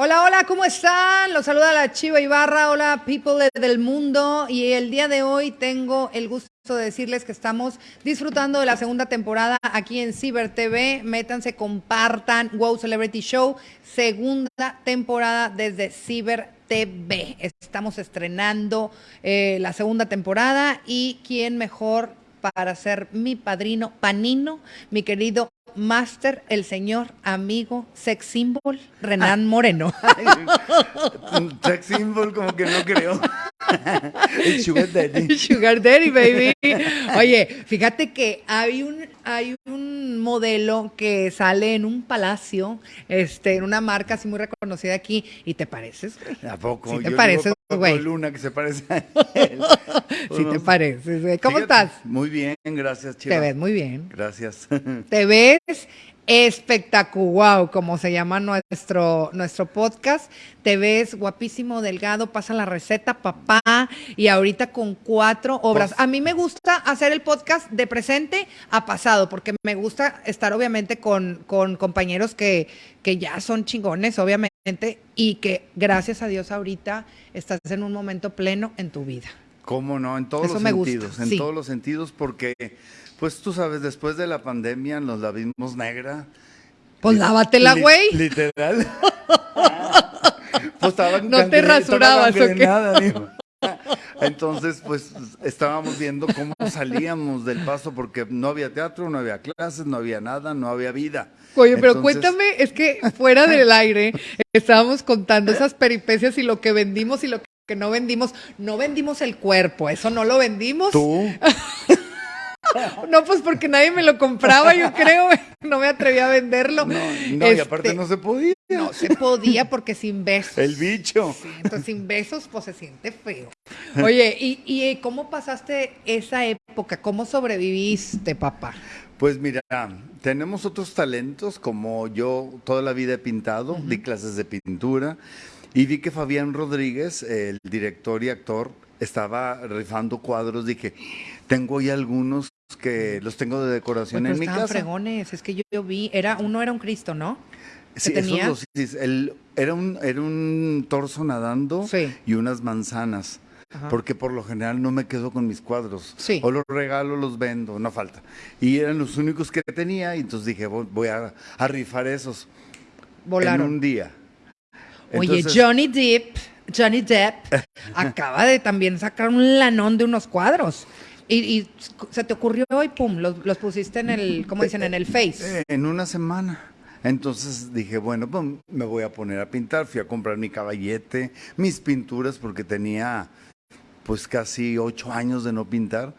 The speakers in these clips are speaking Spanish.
Hola, hola, ¿cómo están? Los saluda la Chiva Ibarra. Hola, people del mundo. Y el día de hoy tengo el gusto de decirles que estamos disfrutando de la segunda temporada aquí en Ciber TV. Métanse, compartan Wow Celebrity Show, segunda temporada desde Ciber TV. Estamos estrenando eh, la segunda temporada y quién mejor para ser mi padrino panino, mi querido Master, el señor amigo sex symbol, Renan Moreno. sex symbol, como que no creo. El sugar daddy. sugar daddy, baby. Oye, fíjate que hay un, hay un modelo que sale en un palacio, este, en una marca así muy reconocida aquí, y te pareces, ¿A poco? Sí te pareces, güey. Luna que se parece a él. sí te pareces, güey. ¿Cómo estás? Muy bien, gracias, Chiva. Te ves muy bien. Gracias. Te ves espectacular, como se llama nuestro, nuestro podcast. Te ves guapísimo, delgado, pasa la receta, papá, y ahorita con cuatro obras. A mí me gusta hacer el podcast de presente a pasado, porque me gusta estar obviamente con, con compañeros que, que ya son chingones, obviamente, y que gracias a Dios ahorita estás en un momento pleno en tu vida. ¿Cómo no? En todos los sentidos, en todos los sentidos, porque pues tú sabes, después de la pandemia nos la vimos negra. Pues lávatela, güey. literal. pues no te rasurabas, ¿o qué? Entonces, pues estábamos viendo cómo salíamos del paso porque no había teatro, no había clases, no había nada, no había vida. Oye, pero cuéntame, es que fuera del aire estábamos contando esas peripecias y lo que vendimos y lo que no vendimos. No vendimos el cuerpo, eso no lo vendimos. ¿Tú? No, pues porque nadie me lo compraba, yo creo. No me atreví a venderlo. No, y aparte este, no se podía. No se podía porque sin besos. El bicho. entonces sin besos, pues se siente feo. Oye, ¿y, ¿y cómo pasaste esa época? ¿Cómo sobreviviste, papá? Pues mira, tenemos otros talentos, como yo toda la vida he pintado, di clases de pintura, y vi que Fabián Rodríguez, el director y actor, estaba rifando cuadros, dije, tengo ya algunos que los tengo de decoración en mi casa. fregones, es que yo, vi, era uno era un Cristo, ¿no? Sí, tenía? sí, era un era un torso nadando y unas manzanas. Porque por lo general no me quedo con mis cuadros. Sí. O los regalo, los vendo, no falta. Y eran los únicos que tenía, y entonces dije, voy a, rifar esos. Volaron. En un día. Oye, Johnny Depp, Johnny Depp acaba de también sacar un lanón de unos cuadros. Y, se te ocurrió y pum, los, pusiste en el, ¿cómo dicen? En el Face. Eh, en una semana. Entonces dije, bueno, pues me voy a poner a pintar. Fui a comprar mi caballete, mis pinturas, porque tenía pues casi ocho años de no pintar.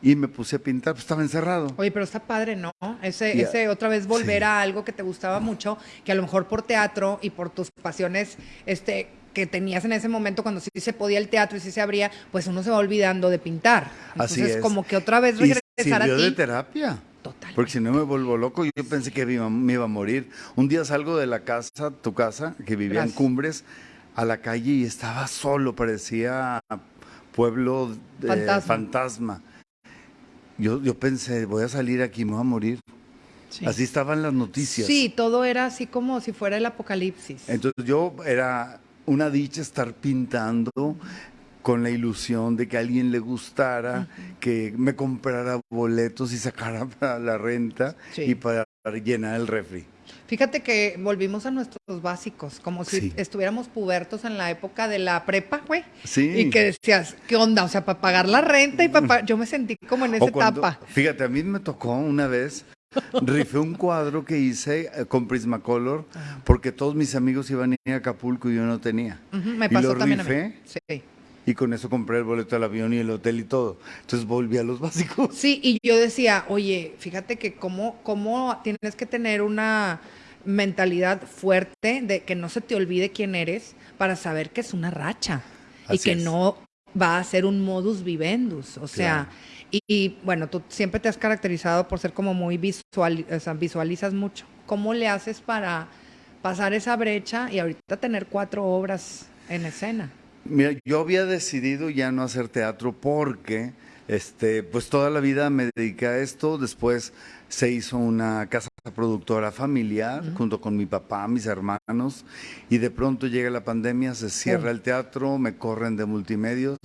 Y me puse a pintar, pues estaba encerrado. Oye, pero está padre, ¿no? Ese, ese otra vez volver a algo que te gustaba mucho, que a lo mejor por teatro y por tus pasiones, este, que tenías en ese momento cuando sí se podía el teatro y sí se abría, pues uno se va olvidando de pintar. Entonces, Así es. como que otra vez regresar y a ti. de terapia. Total. Porque si no me vuelvo loco, yo pensé que me iba, a morir. Un día salgo de la casa, tu casa, que vivía en Cumbres, a la calle y estaba solo, parecía pueblo de fantasma. Yo, yo pensé, voy a salir aquí, me voy a morir. Así estaban las noticias. Sí, todo era así como si fuera el apocalipsis. Entonces yo era una dicha estar pintando con la ilusión de que a alguien le gustara, que me comprara boletos y sacara para la renta y para llenar el refri. Fíjate que volvimos a nuestros básicos, como si estuviéramos pubertos en la época de la prepa, güey. Sí. Y que decías, ¿qué onda? O sea, para pagar la renta y para... Yo me sentí como en esa etapa. Fíjate, a mí me tocó una vez Rifé un cuadro que hice eh, con Prismacolor porque todos mis amigos iban a ir a Acapulco y yo no tenía. Me pasó y también Sí. Y con eso compré el boleto del avión y el hotel y todo. Entonces volví a los básicos. Sí, y yo decía, oye, fíjate que cómo, cómo tienes que tener una mentalidad fuerte de que no se te olvide quién eres para saber que es una racha y que no va a ser un modus vivendus. O sea, y, bueno, tú siempre te has caracterizado por ser como muy visual, o sea, visualizas mucho. ¿Cómo le haces para pasar esa brecha y ahorita tener cuatro obras en escena? Mira, yo había decidido ya no hacer teatro porque, este, pues toda la vida me dediqué a esto. Después se hizo una casa productora familiar, junto con mi papá, mis hermanos, y de pronto llega la pandemia, se cierra el teatro, me corren de multimedios.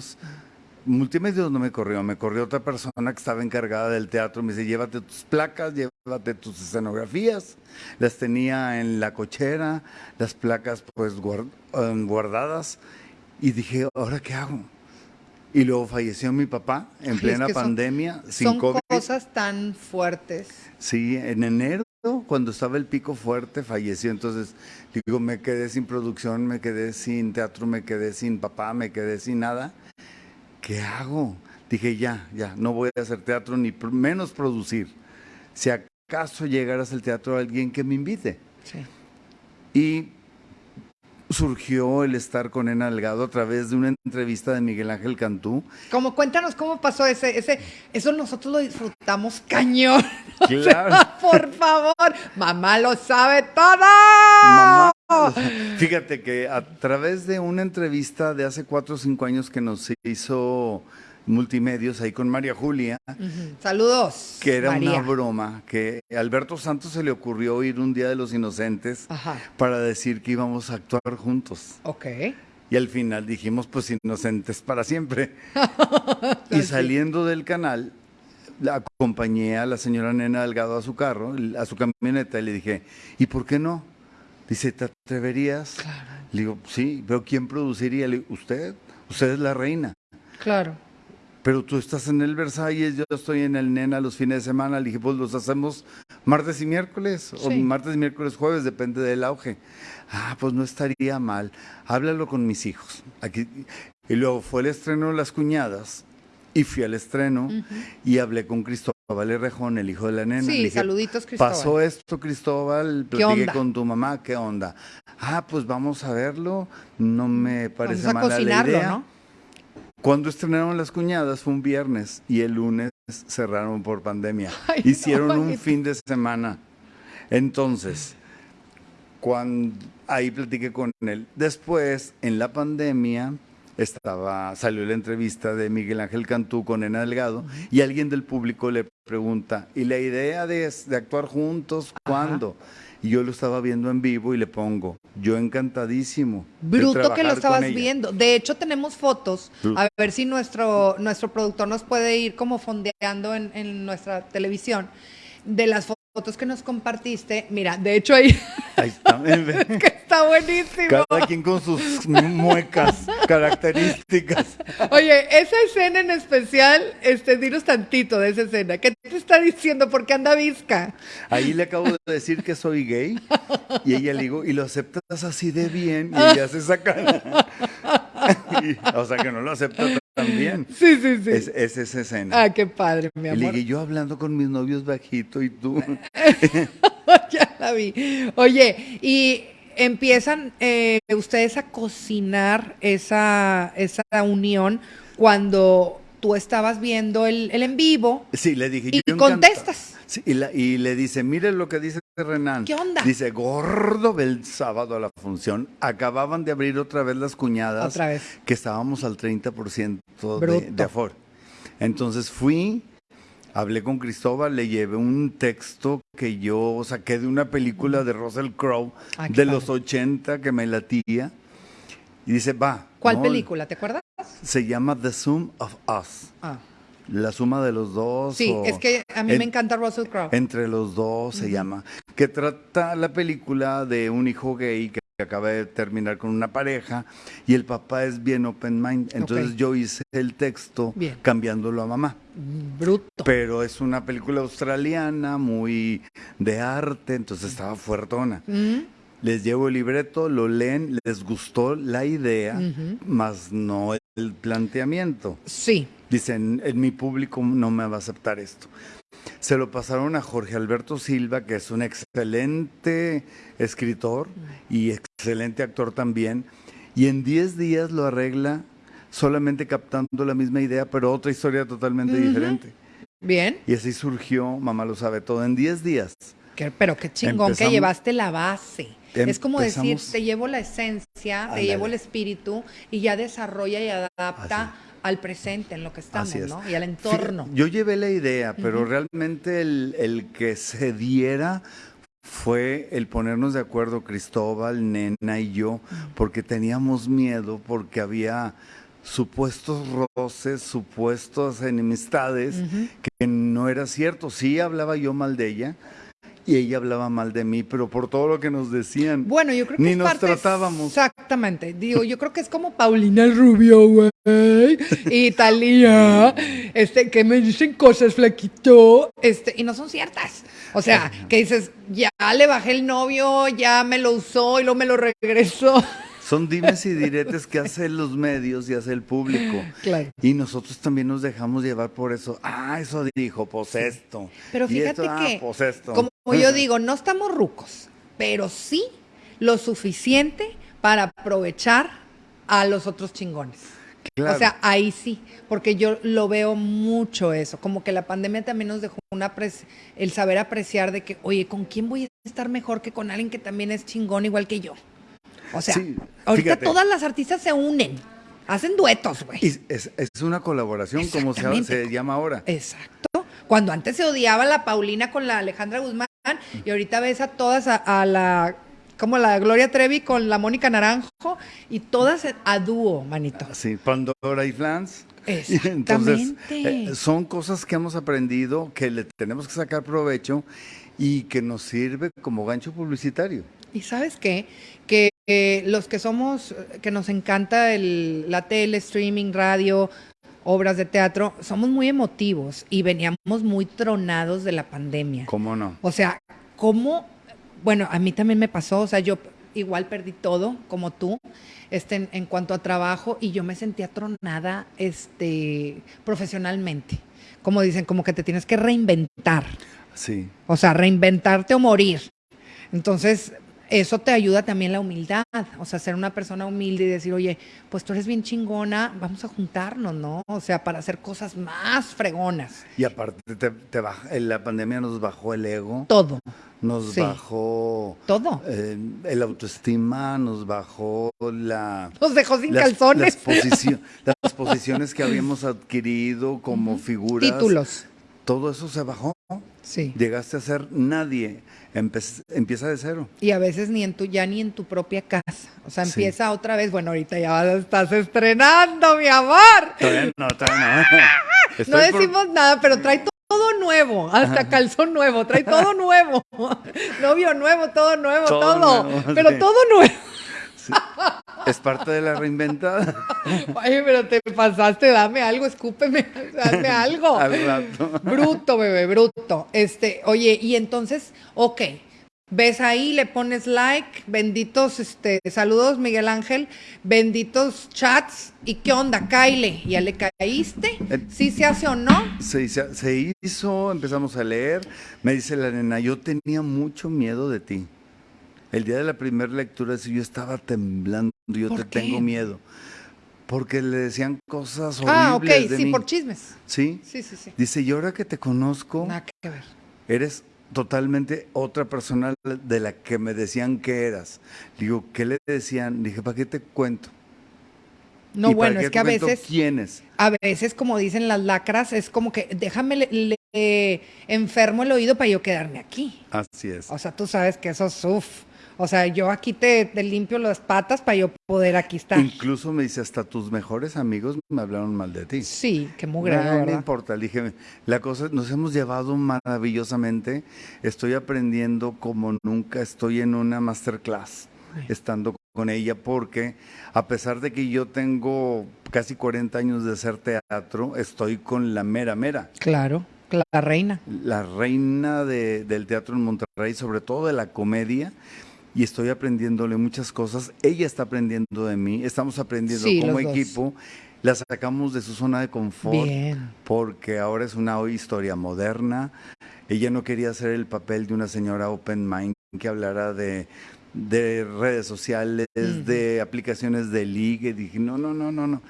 Multimedios no me corrió, me corrió otra persona que estaba encargada del teatro, me dice, llévate tus placas, llévate tus escenografías, las tenía en la cochera, las placas pues um, guardadas, y dije, ¿ahora qué hago? Y luego falleció mi papá en plena pandemia, sin son cosas tan fuertes. Sí, en enero, cuando estaba el pico fuerte, falleció. Entonces, digo, me quedé sin producción, me quedé sin teatro, me quedé sin papá, me quedé sin nada. ¿qué hago? Dije, ya, ya, no voy a hacer teatro ni menos producir. Si acaso llegaras al teatro alguien que me invite. Sí. Y surgió el estar con Ena Delgado a través de una entrevista de Miguel Ángel Cantú. Como cuéntanos cómo pasó ese, ese, eso nosotros lo disfrutamos cañón. Claro. por favor, mamá lo sabe todo. Mamá, fíjate que a través de una entrevista de hace cuatro o cinco años que nos hizo multimedios ahí con María Julia. Saludos. Que era una broma, que a Alberto Santos se le ocurrió ir un Día de los Inocentes para decir que íbamos a actuar juntos. Ok. Y al final dijimos, pues inocentes para siempre. y saliendo del canal, la acompañé a la señora Nena Delgado a su carro, a su camioneta, y le dije, ¿y por qué no? Dice, ¿te atreverías? Claro. Le digo, sí, pero ¿quién produciría? Le digo, usted, usted es la reina. Claro pero tú estás en el Versalles, yo estoy en el Nena los fines de semana. Le dije, pues los hacemos martes y miércoles, o martes, miércoles, jueves, depende del auge. Ah, pues no estaría mal. Háblalo con mis hijos. Aquí. Y luego fue el estreno de Las Cuñadas, y fui al estreno, y hablé con Cristóbal Rejón, el hijo de la nena. Sí, saluditos, Cristóbal. Pasó esto, Cristóbal, platiqué con tu mamá, ¿qué onda? Ah, pues vamos a verlo, no me parece vamos a mala la idea. ¿no? Cuando estrenaron Las Cuñadas fue un viernes y el lunes cerraron por pandemia. Hicieron un fin de semana. Entonces, cuando ahí platiqué con él. Después, en la pandemia, estaba, salió la entrevista de Miguel Ángel Cantú con Ena Delgado y alguien del público le pregunta, ¿y la idea de, actuar juntos cuándo? Y yo lo estaba viendo en vivo y le pongo, yo encantadísimo. Bruto que lo estabas viendo. De hecho, tenemos fotos. A ver si nuestro, nuestro productor nos puede ir como fondeando en, en nuestra televisión de las fotos que nos compartiste. Mira, de hecho ahí. Ahí está. que está buenísimo. Cada quien con sus muecas características. Oye, esa escena en especial, este, dinos tantito de esa escena. ¿Qué te está diciendo? ¿Por qué anda visca? Ahí le acabo de decir que soy gay y ella le digo, y lo aceptas así de bien y ella se saca. o sea que no lo acepta también. Sí, sí, sí. Es, esa escena. Ah, qué padre, mi amor. Y yo hablando con mis novios bajito y tú. ya la vi. Oye, y empiezan eh, ustedes a cocinar esa, esa unión cuando tú estabas viendo el, en vivo. Sí, le dije. Y contestas. y, le dice, mire lo que dice Renan. ¿Qué onda? Dice, gordo el sábado a la función. Acababan de abrir otra vez las cuñadas. Otra vez. Que estábamos al 30% de, de aforo. Entonces fui, hablé con Cristóbal, le llevé un texto que yo saqué de una película de Russell Crowe ah, de los 80 que me latía. Y dice, va. ¿Cuál película? ¿Te acuerdas? Se llama The Sum of Us. Ah. La suma de los dos. Sí, es que a mí me encanta Russell Crowe. Entre los dos se llama. Que trata la película de un hijo gay que acaba de terminar con una pareja y el papá es bien open mind. Entonces yo hice el texto cambiándolo a mamá. Bruto. Pero es una película australiana, muy de arte, entonces estaba fuertona. Les llevo el libreto, lo leen, les gustó la idea, más no el planteamiento. Sí. Dicen, en mi público no me va a aceptar esto. Se lo pasaron a Jorge Alberto Silva, que es un excelente escritor y excelente actor también, y en 10 días lo arregla solamente captando la misma idea, pero otra historia totalmente diferente. Bien. Y así surgió, mamá lo sabe todo, en 10 días. pero qué chingón que llevaste la base. es como decir, te llevo la esencia, te llevo el espíritu y ya desarrolla y adapta al presente en lo que estamos, ¿no? Y al entorno. yo llevé la idea, pero realmente el, el que se diera fue el ponernos de acuerdo Cristóbal, Nena y yo, porque teníamos miedo, porque había supuestos roces, supuestas enemistades, que no era cierto. Sí hablaba yo mal de ella, y ella hablaba mal de mí, pero por todo lo que nos decían. Bueno, yo creo que ni nos tratábamos. Exactamente. Digo, yo creo que es como Paulina Rubio, güey. Y Talía, este, que me dicen cosas, flaquito, este, y no son ciertas. O sea, que dices, ya le bajé el novio, ya me lo usó y luego me lo regresó. Son dimes y diretes que hacen los medios y hace el público. Claro. Y nosotros también nos dejamos llevar por eso. Ah, eso dijo, pues esto. Pero fíjate ah, que, pues como yo digo, no estamos rucos, pero sí lo suficiente para aprovechar a los otros chingones. O sea, ahí sí, porque yo lo veo mucho eso, como que la pandemia también nos dejó una el saber apreciar de que, oye, ¿con quién voy a estar mejor que con alguien que también es chingón igual que yo? O sea, ahorita todas las artistas se unen. Hacen duetos, güey. Es, una colaboración, como se, se, llama ahora. Exacto. Cuando antes se odiaba la Paulina con la Alejandra Guzmán, y ahorita ves a todas a, la como la Gloria Trevi con la Mónica Naranjo y todas a dúo, manito. Sí, Pandora y Flans. Exactamente. Entonces, eh, son cosas que hemos aprendido que le tenemos que sacar provecho y que nos sirve como gancho publicitario. Y sabes qué? Que eh, los que somos, que nos encanta el, la tele, streaming, radio, obras de teatro, somos muy emotivos y veníamos muy tronados de la pandemia. ¿Cómo no? O sea, ¿cómo? Bueno, a mí también me pasó, o sea, yo igual perdí todo, como tú, este, en, cuanto a trabajo, y yo me sentía tronada este, profesionalmente. Como dicen, como que te tienes que reinventar. Sí. O sea, reinventarte o morir. Entonces, eso te ayuda también la humildad, o sea, ser una persona humilde y decir, oye, pues tú eres bien chingona, vamos a juntarnos, ¿no? O sea, para hacer cosas más fregonas. Y aparte, te, la pandemia nos bajó el ego. Todo. Nos bajó. Todo. Eh, el autoestima, nos bajó la. Nos dejó sin calzones. Las, posiciones que habíamos adquirido como figuras. Títulos. Todo eso se bajó. Sí. Llegaste a ser nadie empieza de cero. Y a veces ni en tu, ya ni en tu propia casa. O sea, empieza otra vez. Bueno, ahorita ya estás estrenando, mi amor. no, todavía no. no decimos nada, pero trae todo nuevo, hasta calzón nuevo, trae todo nuevo. Novio nuevo, todo nuevo, todo. pero todo nuevo. Es parte de la reinventada. Oye, pero te pasaste, dame algo, escúpeme, dame algo. Bruto, bebé, bruto. Este, oye, y entonces, ok, ves ahí, le pones like, benditos, este, saludos Miguel Ángel, benditos chats, ¿y qué onda, Kyle? ¿Ya le caíste? Eh, ¿Sí se hace o no? Se, se hizo, empezamos a leer, me dice la nena, yo tenía mucho miedo de ti. El día de la primera lectura, yo estaba temblando, yo te tengo miedo. Porque le decían cosas horribles. Ah, ok, sí, por chismes. ¿Sí? Sí, sí, sí. Dice, y ahora que te conozco, Nada que ver. eres totalmente otra persona de la que me decían que eras. Digo, ¿qué le decían? Dije, ¿para qué te cuento? No, bueno, es que a veces. ¿Quiénes? A veces, como dicen las lacras, es como que déjame le, enfermo el oído para yo quedarme aquí. Así es. O sea, tú sabes que eso es uff. O sea, yo aquí te, limpio las patas para yo poder aquí estar. Incluso me dice, hasta tus mejores amigos me hablaron mal de ti. Sí, qué mugre. No, no importa, le dije, la cosa, nos hemos llevado maravillosamente. Estoy aprendiendo como nunca, estoy en una masterclass estando con ella porque a pesar de que yo tengo casi 40 años de hacer teatro, estoy con la mera mera. Claro, la reina. La reina del teatro en Monterrey, sobre todo de la comedia y estoy aprendiéndole muchas cosas. Ella está aprendiendo de mí, estamos aprendiendo como equipo. La sacamos de su zona de confort porque ahora es una historia moderna. Ella no quería hacer el papel de una señora open mind que hablara de, redes sociales, de aplicaciones de ligue. Dije, no, no, no, no, no.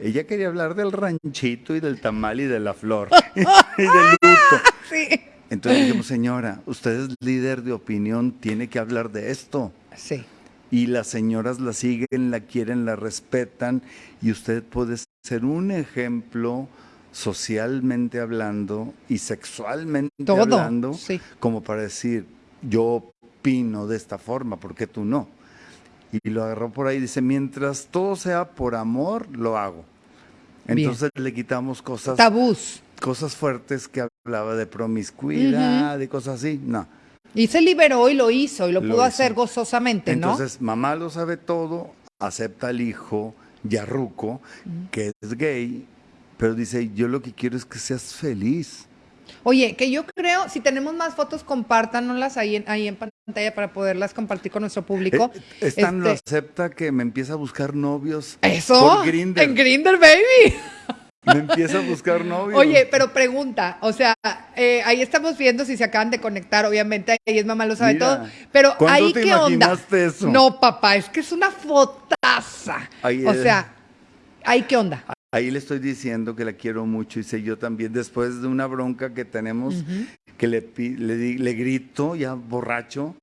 Ella quería hablar del ranchito y del tamal y de la flor y del luto. Sí. Entonces dijimos, señora, usted es líder de opinión, tiene que hablar de esto. Sí. Y las señoras la siguen, la quieren, la respetan y usted puede ser un ejemplo socialmente hablando y sexualmente hablando, como para decir, yo opino de esta forma, ¿por qué tú no? Y lo agarró por ahí y dice, mientras todo sea por amor, lo hago. Entonces le quitamos cosas... Tabús. Cosas fuertes que hablaba de promiscuidad, y cosas así, no. Y se liberó y lo hizo y lo, pudo hacer gozosamente, ¿no? Entonces, mamá lo sabe todo, acepta al hijo, Yarruco, que es gay, pero dice, yo lo que quiero es que seas feliz. Oye, que yo creo, si tenemos más fotos, compártanoslas ahí en, ahí en pantalla para poderlas compartir con nuestro público. Eh, Están lo este acepta que me empieza a buscar novios ¿Eso? por Grindr. En Grinder, baby. Me empieza a buscar novios. Oye, pero pregunta, o sea, eh, ahí estamos viendo si se acaban de conectar, obviamente, ahí es mamá lo sabe todo, pero ahí qué onda. Eso? No, papá, es que es una fotaza. o sea, ahí qué onda. Ahí le estoy diciendo que la quiero mucho y sé yo también, después de una bronca que tenemos, que le, le, le grito ya borracho,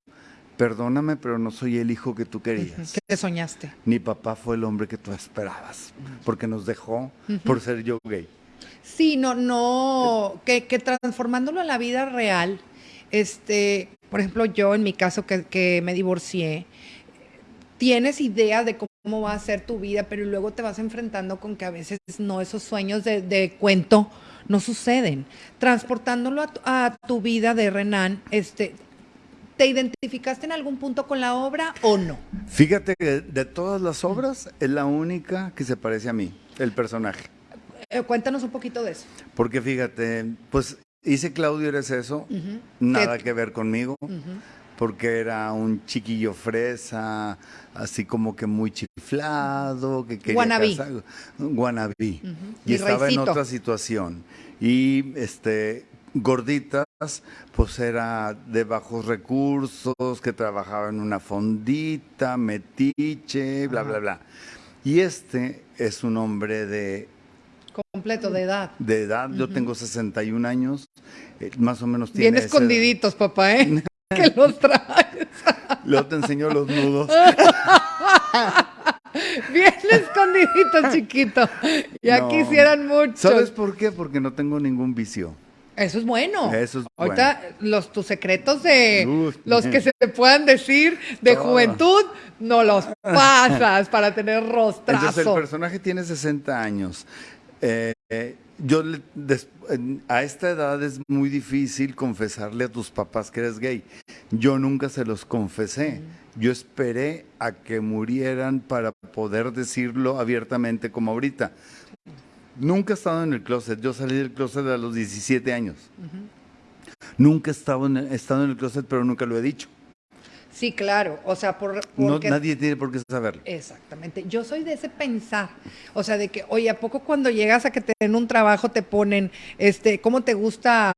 perdóname, pero no soy el hijo que tú querías. ¿Qué soñaste? Mi papá fue el hombre que tú esperabas, porque nos dejó por ser yo gay. Sí, no, no, que, transformándolo en la vida real, este, por ejemplo, yo en mi caso que, me divorcié, tienes idea de cómo va a ser tu vida, pero luego te vas enfrentando con que a veces no, esos sueños de, cuento no suceden. Transportándolo a, a, tu vida de Renan, este, ¿Te identificaste en algún punto con la obra o no? Fíjate que de todas las obras es la única que se parece a mí, el personaje. Eh, cuéntanos un poquito de eso. Porque fíjate, pues hice Claudio Eres eso, nada que ver conmigo, porque era un chiquillo fresa, así como que muy chiflado, que quería Guanabí. Guanabí. Y, estaba en otra situación. Y este gorditas, pues era de bajos recursos, que trabajaba en una fondita, metiche, bla, bla, bla. Y este es un hombre de... Completo, de edad. De edad, yo tengo 61 años, eh, más o menos tiene... Bien escondiditos, papá, ¿eh? que los traes. Luego te enseño los nudos. Bien escondiditos, chiquito. Ya quisieran mucho. ¿Sabes por qué? Porque no tengo ningún vicio. Eso es bueno. Eso es Ahorita los tus secretos de los que se puedan decir de juventud no los pasas para tener rostrazo. Entonces el personaje tiene 60 años. Eh, yo a esta edad es muy difícil confesarle a tus papás que eres gay. Yo nunca se los confesé. Yo esperé a que murieran para poder decirlo abiertamente como ahorita. Nunca he estado en el closet. Yo salí del closet a los 17 años. Nunca he estado, en, estado en el closet, pero nunca lo he dicho. Sí, claro. O sea, por, nadie tiene por qué saberlo. Exactamente. Yo soy de ese pensar. O sea, de que, oye, ¿a poco cuando llegas a que te den un trabajo te ponen, este, cómo te gusta?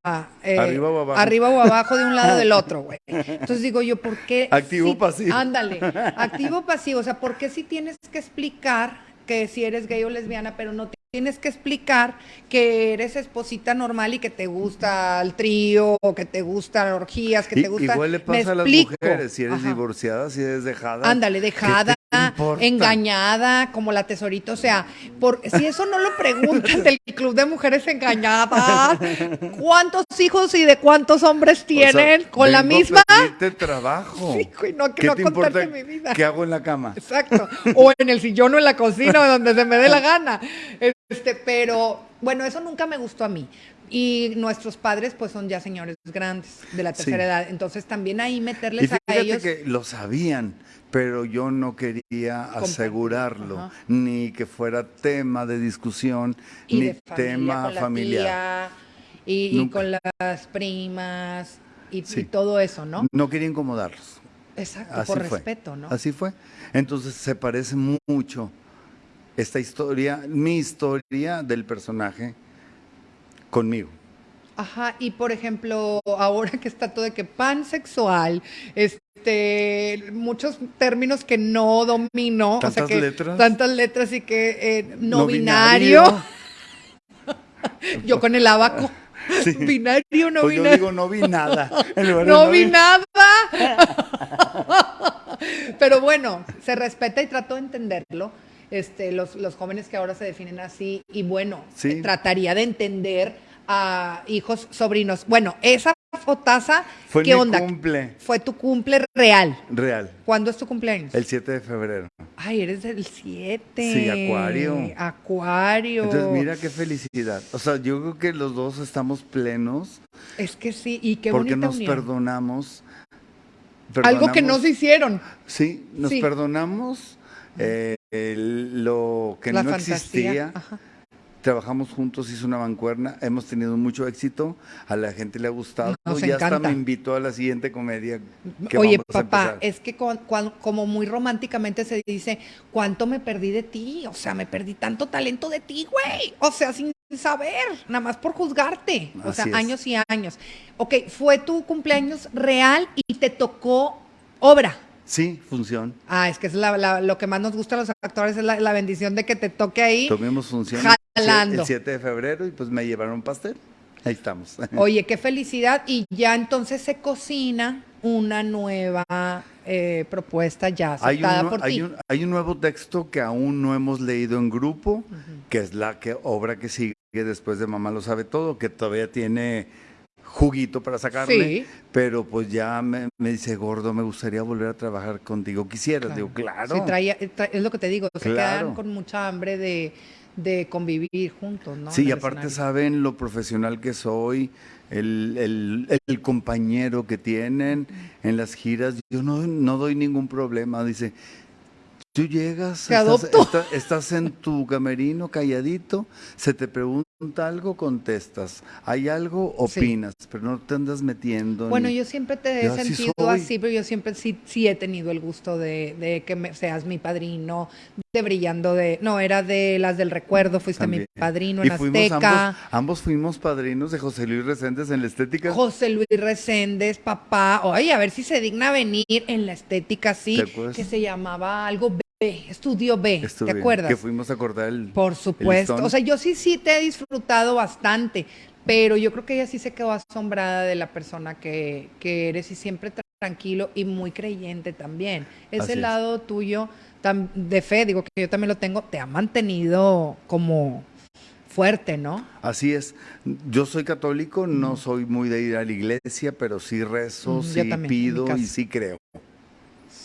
Eh, arriba o abajo. Arriba o abajo de un lado o del otro, güey. Entonces digo yo, ¿por qué? Activo pasivo. Ándale. Activo o pasivo. O sea, ¿por qué si tienes que explicar que si eres gay o lesbiana, pero no tienes que explicar que eres esposita normal y que te gusta el trío, o que te gustan orgías, que te gusta. Igual le pasa a las mujeres, si eres divorciada, si eres dejada. Ándale, dejada, engañada, como la tesorita. O sea, por, si eso no lo preguntan del Club de Mujeres Engañadas, ¿cuántos hijos y de cuántos hombres tienen con la misma? A trabajo. Sí, no, ¿Qué no te importa mi vida. ¿Qué hago en la cama? Exacto. O en el sillón o en la cocina, o donde se me dé la gana. Este, pero bueno, eso nunca me gustó a mí. Y nuestros padres, pues, son ya señores grandes de la tercera edad. Entonces, también ahí meterles y a ellos. que lo sabían, pero yo no quería asegurarlo, ni que fuera tema de discusión, ni tema familiar. y, con las primas y, todo eso, ¿no? No quería incomodarlos. Exacto, por respeto, ¿no? Así fue. Entonces, se parece mucho esta historia, mi historia del personaje conmigo. Ajá, y por ejemplo, ahora que está todo de que pansexual, este, muchos términos que no domino, tantas letras, tantas letras y que eh, no, binario. yo con el abaco. Binario, no pues binario. Yo digo no vi nada. no vi nada. Pero bueno, se respeta y trato de entenderlo este, los, los jóvenes que ahora se definen así, y bueno, trataría de entender a hijos, sobrinos. Bueno, esa fotaza, Fue ¿qué mi onda? cumple. Fue tu cumple real. Real. ¿Cuándo es tu cumpleaños? El 7 de febrero. Ay, eres del 7. Sí, Acuario. Acuario. Entonces, mira qué felicidad. O sea, yo creo que los dos estamos plenos. Es que sí, y qué Porque bonita nos unión. perdonamos, Algo que no se hicieron. Sí, nos Sí. perdonamos eh, el- lo que La no fantasía. existía. Ajá. Trabajamos juntos, hizo una bancuerna, hemos tenido mucho éxito, a la gente le ha gustado, Nos y hasta me invitó a la siguiente comedia. que Oye, vamos papá, es que con- como muy románticamente se dice, ¿cuánto me perdí de ti? O sea, me perdí tanto talento de ti, güey. O sea, sin saber, nada más por juzgarte. O sea, es. años y años. Ok, fue tu cumpleaños real y te tocó obra. Sí, función. Ah, es que es la- la- lo que más nos gusta a los actores, es la, la bendición de que te toque ahí. Tuvimos función Jalando. el 7 de febrero y pues me llevaron pastel. Ahí estamos. Oye, qué felicidad. Y ya entonces se cocina una nueva eh, propuesta ya Hay un, aceptada por hay, ti. un, hay un nuevo texto que aún no hemos leído en grupo, que es la que, obra que sigue después de Mamá lo sabe todo, que todavía tiene juguito para sacarle, Sí. pero pues ya me, me dice, gordo, me gustaría volver a trabajar contigo. ¿Quisieras? Digo, claro. Sí, traía- tra- es lo que te digo, se Claro. quedan con mucha hambre de, de convivir juntos, ¿no? Sí, En y aparte saben lo profesional que soy, el, el- el compañero que tienen en las giras. Yo no, no doy ningún problema. Dice, tú llegas, estás, en tu camerino calladito, se te pregunta algo, contestas. Hay algo, Sí. opinas, pero no te andas metiendo. Bueno, ni- yo siempre te he Yo sentido así, pero yo siempre sí, sí he tenido el gusto de, de que me- seas mi padrino, de brillando de, no, era de las del recuerdo, fuiste mi padrino Y en fuimos Azteca. ambos, ambos fuimos padrinos de José Luis Reséndez en la estética. José Luis Reséndez, papá, oye, a ver si se digna venir en la estética, sí, que se llamaba algo B, Estudio B, ¿te acuerdas? Que fuimos a cortar el. Por supuesto. O sea, yo sí, sí te he disfrutado bastante, pero yo creo que ella sí se quedó asombrada de la persona que, que eres y siempre tra- tranquilo y muy creyente también. Así Ese es. lado tuyo de fe, digo que yo también lo tengo, te ha mantenido como fuerte, ¿no? Así es. Yo soy católico, no soy muy de ir a la iglesia, pero sí rezo, Mm, sí pido y sí creo.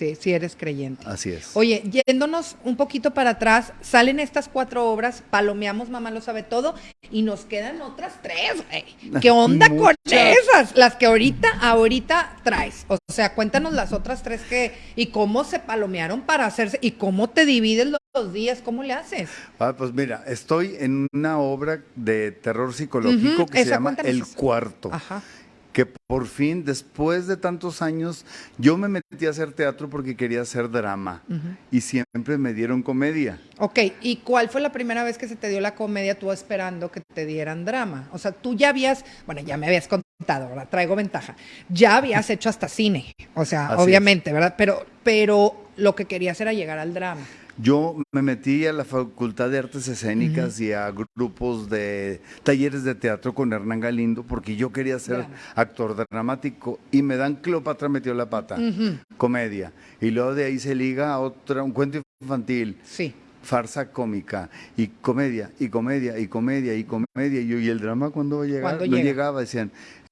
Sí, sí eres creyente. Así es. Oye, yéndonos un poquito para atrás, salen estas cuatro obras, palomeamos Mamá lo sabe todo, y nos quedan otras tres, güey. ¿Qué onda con esas? Las que ahorita, ahorita traes. O sea, cuéntanos las otras tres que, y cómo se palomearon para hacerse, y cómo te divides los, días, cómo le haces. Ah, pues mira, estoy en una obra de terror psicológico que se llama El. Cuarto. Ajá. Que por fin, después de tantos años, yo me metí a hacer teatro porque quería hacer drama. Y siempre me dieron comedia. Ok, ¿y cuál fue la primera vez que se te dio la comedia tú esperando que te dieran drama? O sea, tú ya habías, bueno, ya me habías contado, ahora traigo ventaja. Ya habías hecho hasta cine, o sea, Así obviamente, ¿verdad? Pero, pero lo que querías era llegar al drama. Yo me metí a la Facultad de Artes Escénicas y a grupos de talleres de teatro con Hernán Galindo porque yo quería ser actor dramático y me dan Cleopatra metió la pata, comedia. Y luego de ahí se liga a otra, un cuento infantil, Sí. farsa cómica y comedia y comedia y comedia y comedia. Y yo, ¿y el drama cuándo va a llegar? ¿Cuándo no llega? llegaba, decían.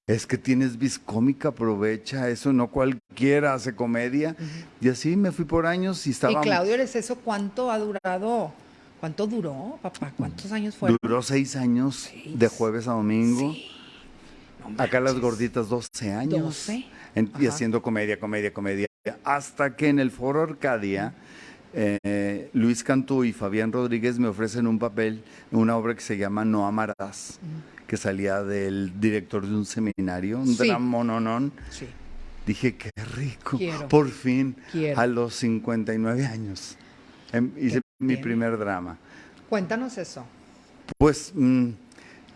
Es que tienes vis cómica, aprovecha eso, no cualquiera hace comedia. Y así me fui por años y estaba Y Claudio, ¿eres eso cuánto ha durado? ¿Cuánto duró, papá? ¿Cuántos años fueron? Duró seis años, Seis. de jueves a domingo. No Acá las gorditas 12 años. 12. En- y haciendo comedia, comedia, comedia. Hasta que en el Foro Arcadia, eh, Luis Cantú y Fabián Rodríguez me ofrecen un papel, una obra que se llama No Amarás, que salía del director de un seminario, un Sí. dramononón. Sí. Dije, qué rico. Quiero. Por fin, Quiero. a los 59 años, em, hice mi primer drama. Cuéntanos eso. Pues... mm,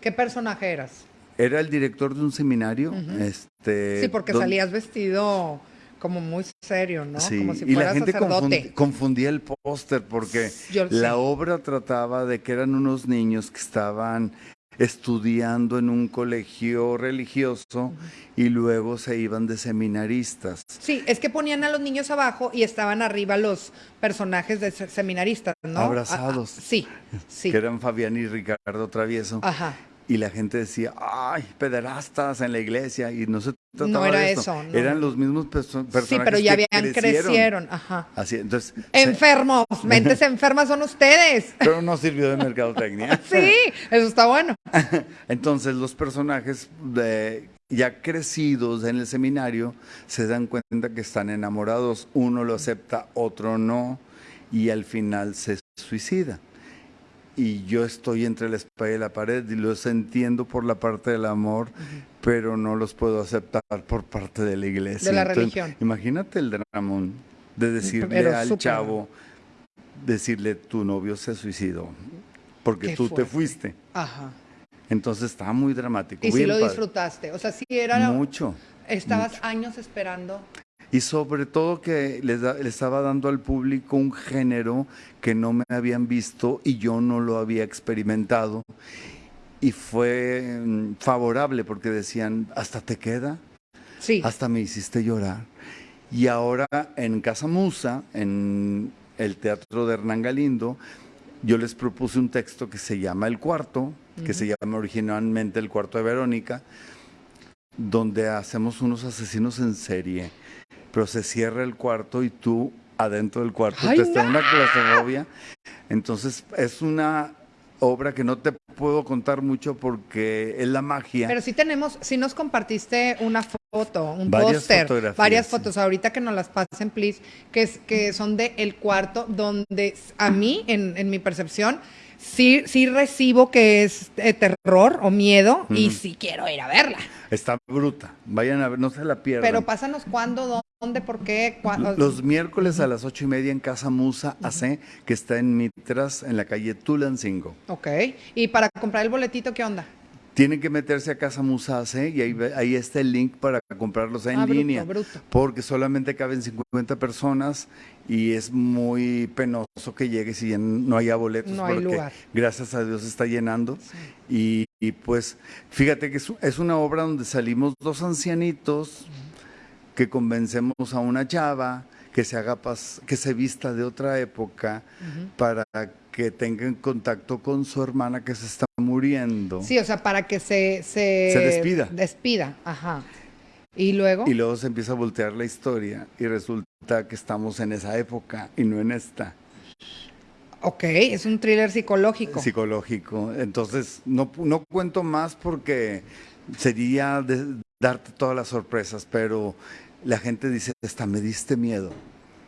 ¿Qué personaje eras? Era el director de un seminario. este, Sí, porque salías vestido como muy serio, ¿no? Sí, como si y la gente sacerdote. confundía el póster porque Yo la obra trataba de que eran unos niños que estaban estudiando en un colegio religioso y luego se iban de seminaristas. Sí, es que ponían a los niños abajo y estaban arriba los personajes de seminaristas, ¿no? Abrazados. sí, sí. Que eran Fabián y Ricardo Travieso. Ajá y la gente decía, ay, pederastas en la iglesia, y no se trataba no era de eso. Eran los mismos personajes. Sí, pero ya habían crecieron. Ajá. Así, entonces. Enfermos, mentes enfermas son ustedes. Pero no sirvió de mercadotecnia. sí, eso está bueno. entonces, los personajes de, ya crecidos en el seminario se dan cuenta que están enamorados, uno lo acepta, otro no, y al final se suicida y yo estoy entre la espalda y la pared y los entiendo por la parte del amor, pero no los puedo aceptar por parte de la iglesia. De la religión. Imagínate el dramón de decirle al chavo, decirle tu novio se suicidó, porque tú te fuiste. Ajá. Entonces estaba muy dramático. Y si lo disfrutaste, o sea, sí era... Mucho. Estabas años esperando y sobre todo que les, estaba dando al público un género que no me habían visto y yo no lo había experimentado. Y fue mm, favorable porque decían, hasta te queda, sí. hasta me hiciste llorar. Y ahora en Casa Musa, en el Teatro de Hernán Galindo, yo les propuse un texto que se llama El Cuarto, que se llama originalmente El Cuarto de Verónica, donde hacemos unos asesinos en serie pero se cierra el cuarto y tú adentro del cuarto te está una claustrofobia. Entonces es una obra que no te puedo contar mucho porque es la magia. Pero sí tenemos, sí nos compartiste una foto, un póster, varias fotos, ahorita que nos las pasen, please, que, es, que son de el cuarto, donde a mí, en, en mi percepción, sí, sí recibo que es eh, terror o miedo y sí quiero ir a verla. Está bruta, vayan a ver, no se la pierdan. Pero pásanos cuándo, dónde, por qué. Los miércoles a las ocho y media en Casa Musa AC, que está en Mitras, en la calle Tulancingo. Ok, y para comprar el boletito, ¿qué onda? Tienen que meterse a Casa Musase y ahí, ahí está el link para comprarlos en ah, línea. Bruto. Porque solamente caben 50 personas y es muy penoso que llegues y no haya boletos. No hay lugar. Gracias a Dios está llenando. Y, pues fíjate que es, una obra donde salimos dos ancianitos que convencemos a una chava que se haga que se vista de otra época para que tenga contacto con su hermana que se está muriendo. Sí, o sea, para que se, se, se despida. Despida, ajá. Y luego. Y luego se empieza a voltear la historia y resulta que estamos en esa época y no en esta. Ok, es un thriller psicológico. Psicológico. Entonces, no, no cuento más porque sería darte todas las sorpresas, pero la gente dice, hasta me diste miedo.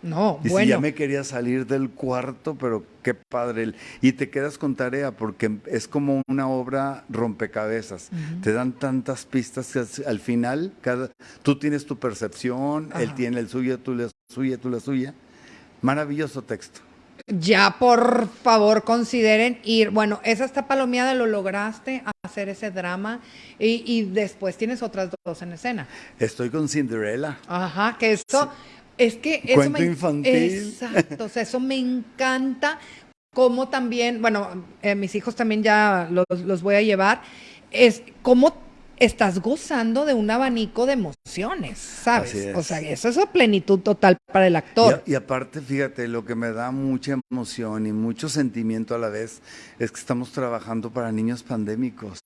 No, bueno. ya me quería salir del cuarto, pero qué padre. Y te quedas con tarea porque es como una obra rompecabezas. Te dan tantas pistas que al final cada, tú tienes tu percepción, él tiene el suyo, tú la suya, tú la suya. Maravilloso texto. Ya, por favor, consideren ir. Bueno, esa está palomeada, lo lograste hacer ese drama y, y, después tienes otras dos en escena. Estoy con Cinderella. Ajá, que eso, es que eso Cuento infantil. Exacto, o sea, eso me encanta. Como también, bueno, eh, mis hijos también ya los, los voy a llevar. Es como estás gozando de un abanico de emociones, ¿sabes? O sea, eso es plenitud total para el actor. Y, aparte, fíjate, lo que me da mucha emoción y mucho sentimiento a la vez es que estamos trabajando para niños pandémicos.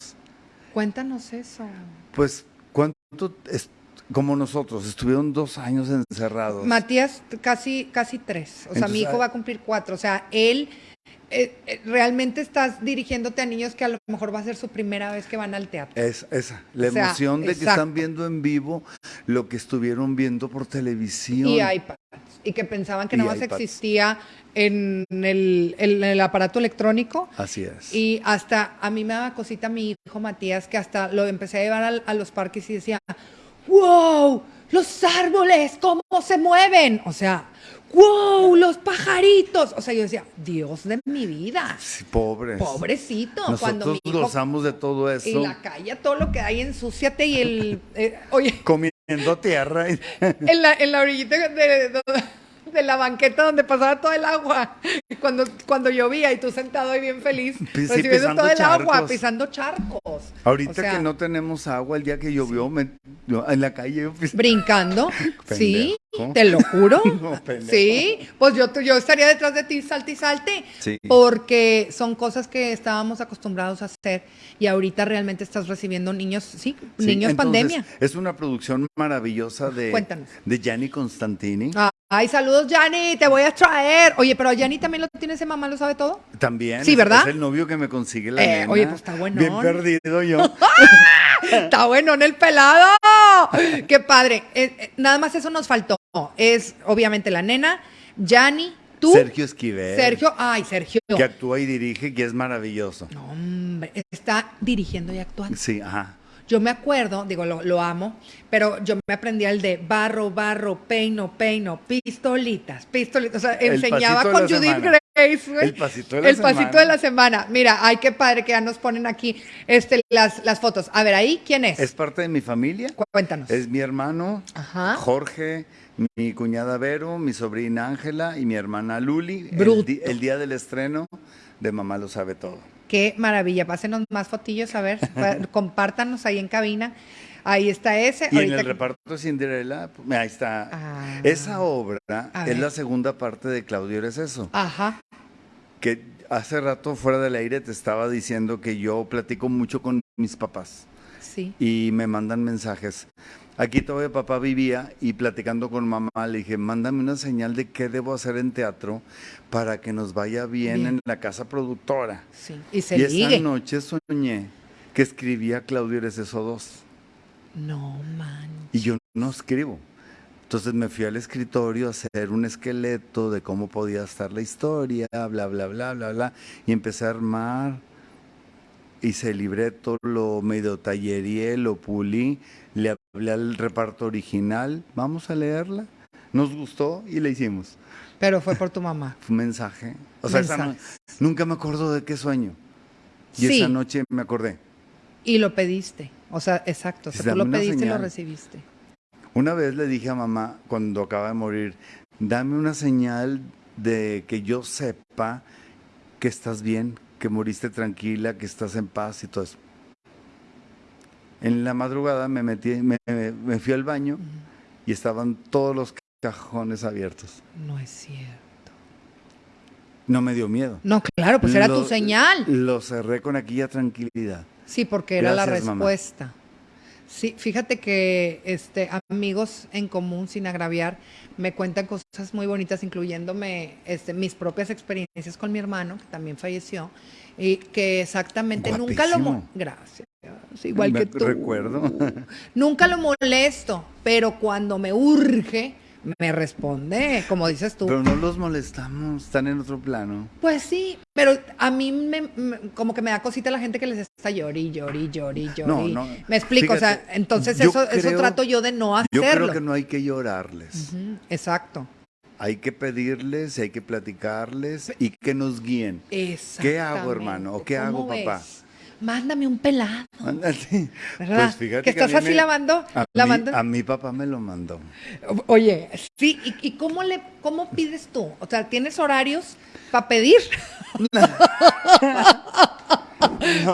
Cuéntanos eso. Pues, ¿cuánto es, como nosotros, estuvieron dos años encerrados? Matías, casi, casi tres. O sea, mi hijo va a cumplir cuatro. O sea, él eh, eh, realmente estás dirigiéndote a niños que a lo mejor va a ser su primera vez que van al teatro. Es esa, la emoción de que están viendo en vivo lo que estuvieron viendo por televisión. Y iPads. Y que pensaban que nada más existía en el, el, aparato electrónico. Así es. Y hasta a mí me daba cosita mi hijo Matías, que hasta lo empecé a llevar a los parques y decía, wow, los árboles, cómo se mueven. O sea, ¡Wow! Los pajaritos. O sea, yo decía, Dios de mi vida. Sí, pobres. Pobrecito. Nosotros cuando mi hijo, gozamos de todo eso. Y la calle, todo lo que hay, ensúciate y el. Eh, oye. Comiendo tierra. en, la, en la orillita de, de la banqueta donde pasaba todo el agua cuando, cuando llovía y tú sentado ahí bien feliz recibiendo todo el agua, pisando charcos. Ahorita que no tenemos agua, el día que llovió en la calle brincando, sí, te lo juro. sí, pues yo, yo estaría detrás de ti, salte y salte, porque son cosas que estábamos acostumbrados a hacer y ahorita realmente estás recibiendo niños, sí, niños pandemia. Es una producción maravillosa de, de Gianni Constantini. Ay, saludos, Yanni, te voy a traer. Oye, pero Yanni también lo tiene ese mamá, ¿lo sabe todo? También. Sí, ¿verdad? Es el novio que me consigue la eh, Oye, pues está bueno. Bien perdido yo. está bueno en el pelado. Qué padre. Eh, eh, nada más eso nos faltó. Es obviamente la nena, Yanni, tú. Sergio Esquivel. Sergio, ay, Sergio. Que actúa y dirige, que es maravilloso. No, hombre, está dirigiendo y actuando. Sí, ajá. Yo me acuerdo, digo, lo, amo, pero yo me aprendí el de barro, barro, peino, peino, pistolitas, pistolitas. O sea, enseñaba con Judith Grace, El pasito de la el semana. pasito de la semana. Mira, ay, qué padre que ya nos ponen aquí este, las, las fotos. A ver, ahí, ¿quién es? Es parte de mi familia. Cuéntanos. Es mi hermano, Jorge, mi cuñada Vero, mi sobrina Ángela y mi hermana Luli. El, el día del estreno de Mamá lo sabe todo. Qué maravilla. Pásenos más fotillos, a ver, compártanos ahí en cabina. Ahí está ese. Y en el reparto de Cinderella, ahí está. Ah. Esa obra es la segunda parte de Claudio Eres Eso. Ajá. Que hace rato fuera del aire te estaba diciendo que yo platico mucho con mis papás. Sí. Y me mandan mensajes. Aquí todavía papá vivía y platicando con mamá le dije, mándame una señal de qué debo hacer en teatro para que nos vaya bien, en la casa productora. Sí, y se Y esa noche soñé que escribía Claudio Eres eso dos. No, man. Y yo no escribo. Entonces me fui al escritorio a hacer un esqueleto de cómo podía estar la historia, bla, bla, bla, bla, bla. Y empecé a armar, hice el libreto, lo medio tallería, lo pulí le hablé al reparto original, vamos a leerla. Nos gustó y la hicimos. Pero fue por tu mamá. Fue un mensaje. O sea, nunca me acuerdo de qué sueño. Y esa noche me acordé. Y lo pediste. O sea, exacto. O sea, tú lo pediste y lo recibiste. Una vez le dije a mamá, cuando acaba de morir, dame una señal de que yo sepa que estás bien, que moriste tranquila, que estás en paz y todo eso. En la madrugada me metí, me, fui al baño y estaban todos los cajones abiertos. No es cierto. No me dio miedo. No, claro, pues era tu señal. Lo cerré con aquella tranquilidad. Sí, porque era la respuesta. Sí, fíjate que este amigos en común sin agraviar me cuentan cosas muy bonitas, incluyéndome este, mis propias experiencias con mi hermano que también falleció y que exactamente nunca lo gracias igual que tú. Recuerdo. Nunca lo molesto, pero cuando me urge, me responde, como dices tú. Pero no los molestamos, están en otro plano. Pues sí, pero a mí me, como que me da cosita la gente que les está llori, llori, llori, llori. No, no. Me explico, o sea, entonces eso, eso trato yo de no hacerlo. Yo creo que no hay que llorarles. exacto. Hay que pedirles, hay que platicarles y que nos guíen. ¿Qué hago, hermano? ¿O qué hago, papá? Mándame un pelado. Mándate. ¿Verdad? Pues fíjate que, estás así lavando. A, lavando. Mi, a mi papá me lo mandó. Oye, sí, ¿y, cómo le cómo pides tú? O sea, ¿tienes horarios para pedir?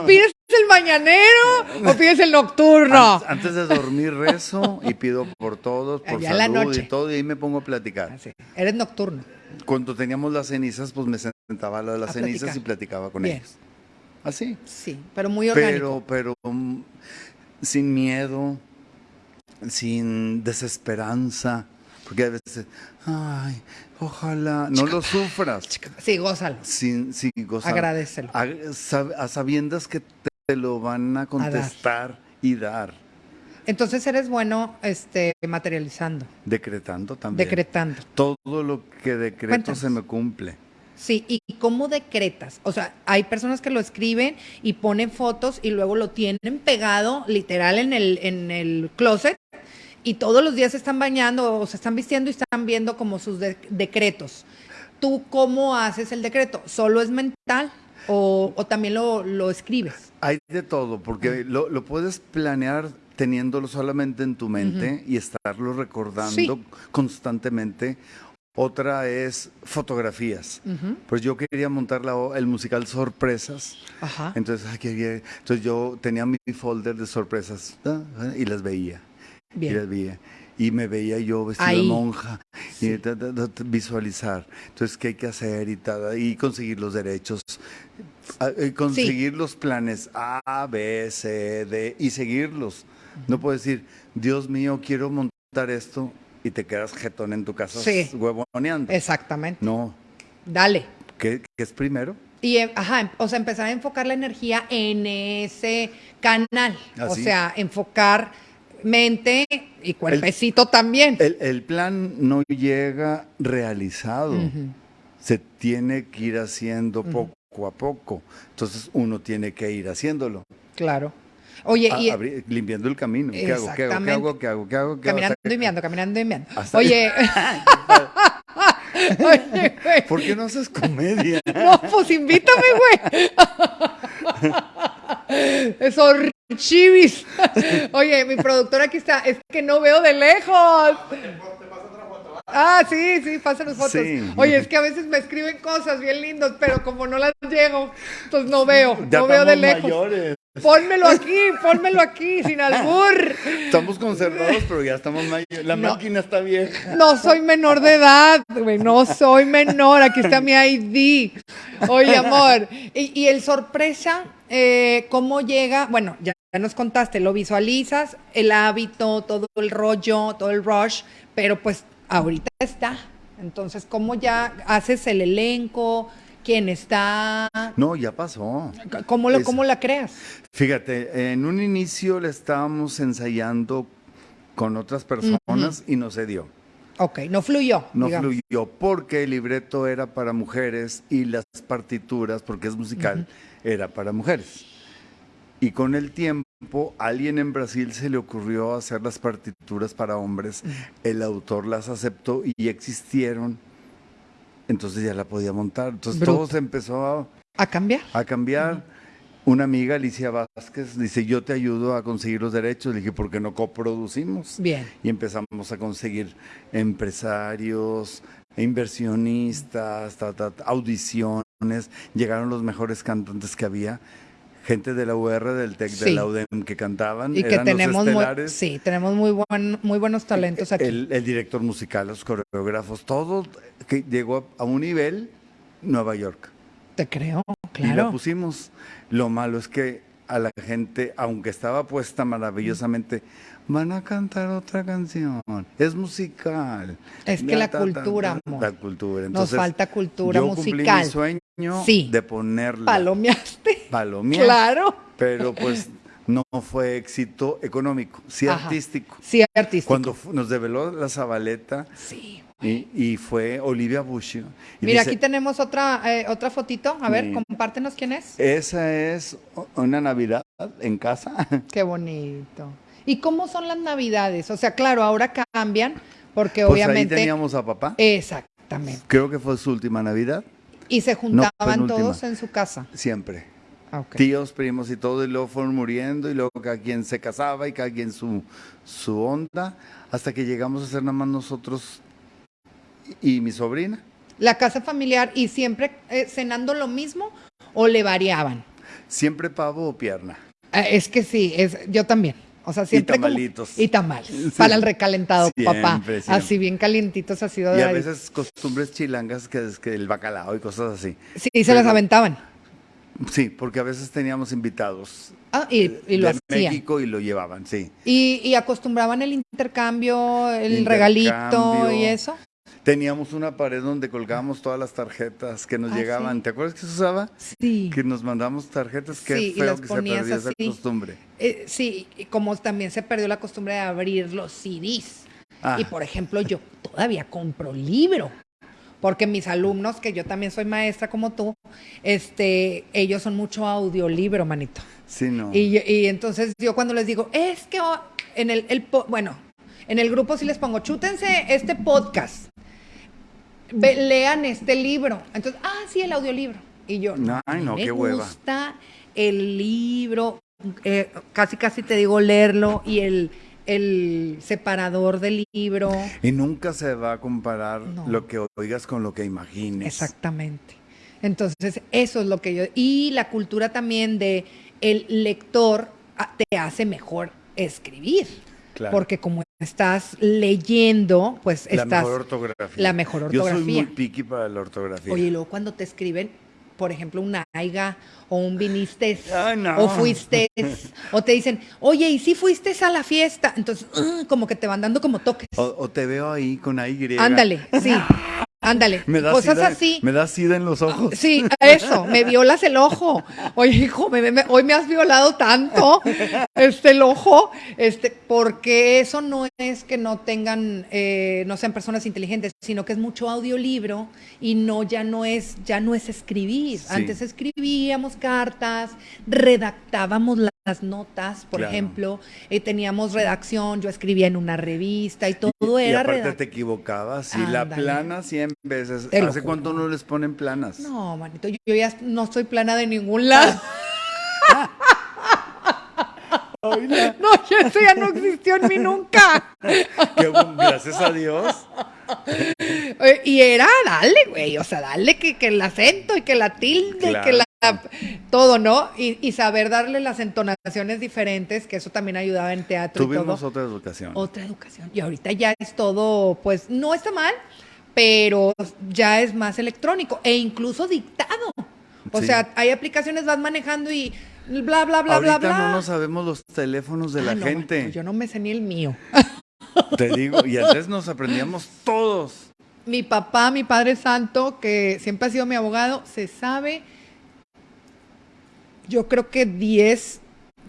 ¿Pides el mañanero o pides el nocturno? Antes, de dormir rezo y pido por todos, por salud y todo, y ahí me pongo a platicar. Ah, Eres nocturno. Cuando teníamos las cenizas, pues me sentaba a las cenizas y platicaba con ellos. Así. Sí, pero muy orgánico. Pero, pero mm, sin miedo, sin desesperanza, porque a veces, ay, ojalá, no lo sufras. Sí, gózalo. Sin, sin Agradecelo. A, sabiendas que te lo van a contestar y dar. Entonces eres bueno este, materializando. Decretando también. Decretando. Todo lo que decreto se me cumple. Sí, ¿y cómo decretas? O sea, hay personas que lo escriben y ponen fotos y luego lo tienen pegado literal en el, en el closet y todos los días se están bañando o se están vistiendo y están viendo como sus decretos. ¿Tú cómo haces el decreto? ¿Solo es mental o, también lo, escribes? Hay de todo, porque lo, puedes planear teniéndolo solamente en tu mente y estarlo recordando constantemente Otra es fotografías. Pues yo quería montar el musical Sorpresas. Ajá. Entonces, entonces yo tenía mi folder de sorpresas y las veía. Bien. Y las veía y me veía yo vestido de monja y visualizar. Entonces, ¿qué hay que hacer? Y, y conseguir los derechos, y conseguir los planes A, B, C, D y seguirlos. No puedo decir, Dios mío, quiero montar esto y te quedas jetón en tu casa huevoneando. Exactamente. No. Dale. ¿Qué, es primero? Y, ajá, o sea, empezar a enfocar la energía en ese canal. O ¿Ah, sea, enfocar mente y cuerpecito también. El, plan no llega realizado. Se tiene que ir haciendo poco a poco. Entonces uno tiene que ir haciéndolo. Claro. Oye, y, limpiando el camino. ¿Qué hago? ¿Qué hago? ¿Qué hago? ¿Qué hago? ¿Qué hago? caminando y enviando, caminando y enviando. Oye. Oye, güey. ¿Por qué no haces comedia? No, pues invítame, güey. Es horrible. Chivis. Oye, mi productora aquí está. Es que no veo de lejos. Ah, sí, sí, pasan las fotos. Oye, es que a veces me escriben cosas bien lindas, pero como no las llego, entonces no veo, no veo de lejos. Mayores. Pónmelo aquí, pónmelo aquí, sin albur. Estamos conservados, pero ya estamos mayores. La máquina está vieja. No soy menor de edad, güey, no soy menor. Aquí está mi ID. Oye, amor. Y, el sorpresa, eh, ¿cómo llega? Bueno, ya nos contaste, lo visualizas, el hábito, todo el rollo, todo el rush, pero pues ahorita está. Entonces, ¿cómo ya haces el elenco? ¿Quién está? No, ya pasó. ¿Cómo, lo, ¿Cómo la creas? Fíjate, en un inicio le estábamos ensayando con otras personas y no se dio. Ok, no fluyó. No fluyó porque el libreto era para mujeres y las partituras, porque es musical, era para mujeres. Y con el tiempo, alguien en Brasil se le ocurrió hacer las partituras para hombres, el autor las aceptó y existieron, entonces ya la podía montar. Entonces todo se empezó a, a cambiar. A cambiar. Una amiga, Alicia Vázquez, dice, yo te ayudo a conseguir los derechos. Le dije, ¿por qué no coproducimos? Bien. Y empezamos a conseguir empresarios, inversionistas, audiciones. Llegaron los mejores cantantes que había gente de la UR, del TEC, de la UDEM que cantaban. Y que tenemos muy, sí, tenemos muy, buen, muy buenos talentos aquí. El, director musical, los coreógrafos, todo que llegó a un nivel Nueva York. Te creo, claro. Y lo pusimos. Lo malo es que a la gente, aunque estaba puesta maravillosamente, van a cantar otra canción. Es musical. Es que la, cultura, amor. La cultura. Nos falta cultura yo musical. Cumplí mi sueño sí. de ponerla. Palomeaste. Palomeaste. Claro. Pero pues no fue éxito económico, sí artístico. Sí artístico. Cuando nos develó la Zabaleta. Sí. Y, fue Olivia Bush. Mira, aquí tenemos otra, eh, otra fotito. A ver, compártenos quién es. Esa es una Navidad en casa. Qué bonito. ¿Y cómo son las Navidades? O sea, claro, ahora cambian porque pues obviamente... Ahí teníamos a papá. Exactamente. Creo que fue su última Navidad. ¿Y se juntaban todos en su casa? Siempre. Ah, Tíos, primos y todo, y luego fueron muriendo, y luego cada quien se casaba y cada quien su, su onda, hasta que llegamos a ser nada más nosotros y mi sobrina. ¿La casa familiar y siempre eh, cenando lo mismo o le variaban? Siempre pavo o pierna. Eh, es que sí, es, yo también. O sea, siempre. Y tamalitos. y tamales. Para el recalentado, papá. Así bien calientitos ha sido. Y a veces costumbres chilangas que el bacalao y cosas así. Sí, se las aventaban. Sí, porque a veces teníamos invitados. Ah, y, lo de México y lo llevaban, sí. ¿Y, y acostumbraban el intercambio, el regalito y eso? Teníamos una pared donde colgábamos todas las tarjetas que nos ah, llegaban. ¿Te acuerdas que se usaba? Sí. Que nos mandamos tarjetas. Qué feo que se perdió esa costumbre. Eh, sí, como también se perdió la costumbre de abrir los CDs. Ah. Y por ejemplo, yo todavía compro libro. Porque mis alumnos, que yo también soy maestra como tú, este, ellos son mucho audiolibro, manito. Sí, no. Y, y entonces yo cuando les digo, es que en el, el, bueno, en el grupo sí les pongo, chútense este podcast lean este libro. Entonces, ah, sí, el audiolibro. Y yo, no, no, me gusta el libro, eh, casi casi te digo leerlo y el, el separador del libro. Y nunca se va a comparar lo que oigas con lo que imagines. Exactamente. Entonces, eso es lo que yo... Y la cultura también de el lector ah, te hace mejor escribir. Porque como estás leyendo, pues la estás... Mejor ortografía. La mejor ortografía. Yo soy muy picky para la ortografía. Oye, y luego cuando te escriben, por ejemplo, una aiga o un viniste o fuiste o te dicen, oye, ¿y si fuiste a la fiesta? Entonces, uh, como que te van dando como toques. O, te veo ahí con Y. Ándale, sí. Ándale, cosas así. Me das sida en los ojos. Sí, eso, me violas el ojo. Oye, hijo, hoy me has violado tanto este el ojo, este, porque eso no es que no tengan, eh, no sean personas inteligentes, sino que es mucho audiolibro y no, ya no es, ya no es escribir. Antes escribíamos cartas, redactábamos la las notas, por ejemplo, eh, teníamos redacción, yo escribía en una revista y todo era. Y aparte te equivocabas, y la plana 100 veces. ¿Hace cuánto no les ponen planas? No, manito, yo, ya no soy plana de ningún lado. no, eso ya no existió en mí nunca. gracias a Dios. Y era, dale, güey, o sea, dale que, que el acento y que la tilde y que la todo, ¿no? Y, saber darle las entonaciones diferentes, que eso también ayudaba en teatro. Tuvimos otra educación. Otra educación. Y ahorita ya es todo, pues no está mal, pero ya es más electrónico e incluso dictado. O sea, hay aplicaciones, vas manejando y bla, bla, bla, bla, bla. no no sabemos los teléfonos de la gente. yo no me sé ni el mío. Te digo, y antes nos aprendíamos todos. Mi papá, mi padre santo, que siempre ha sido mi abogado, se sabe yo creo que 10,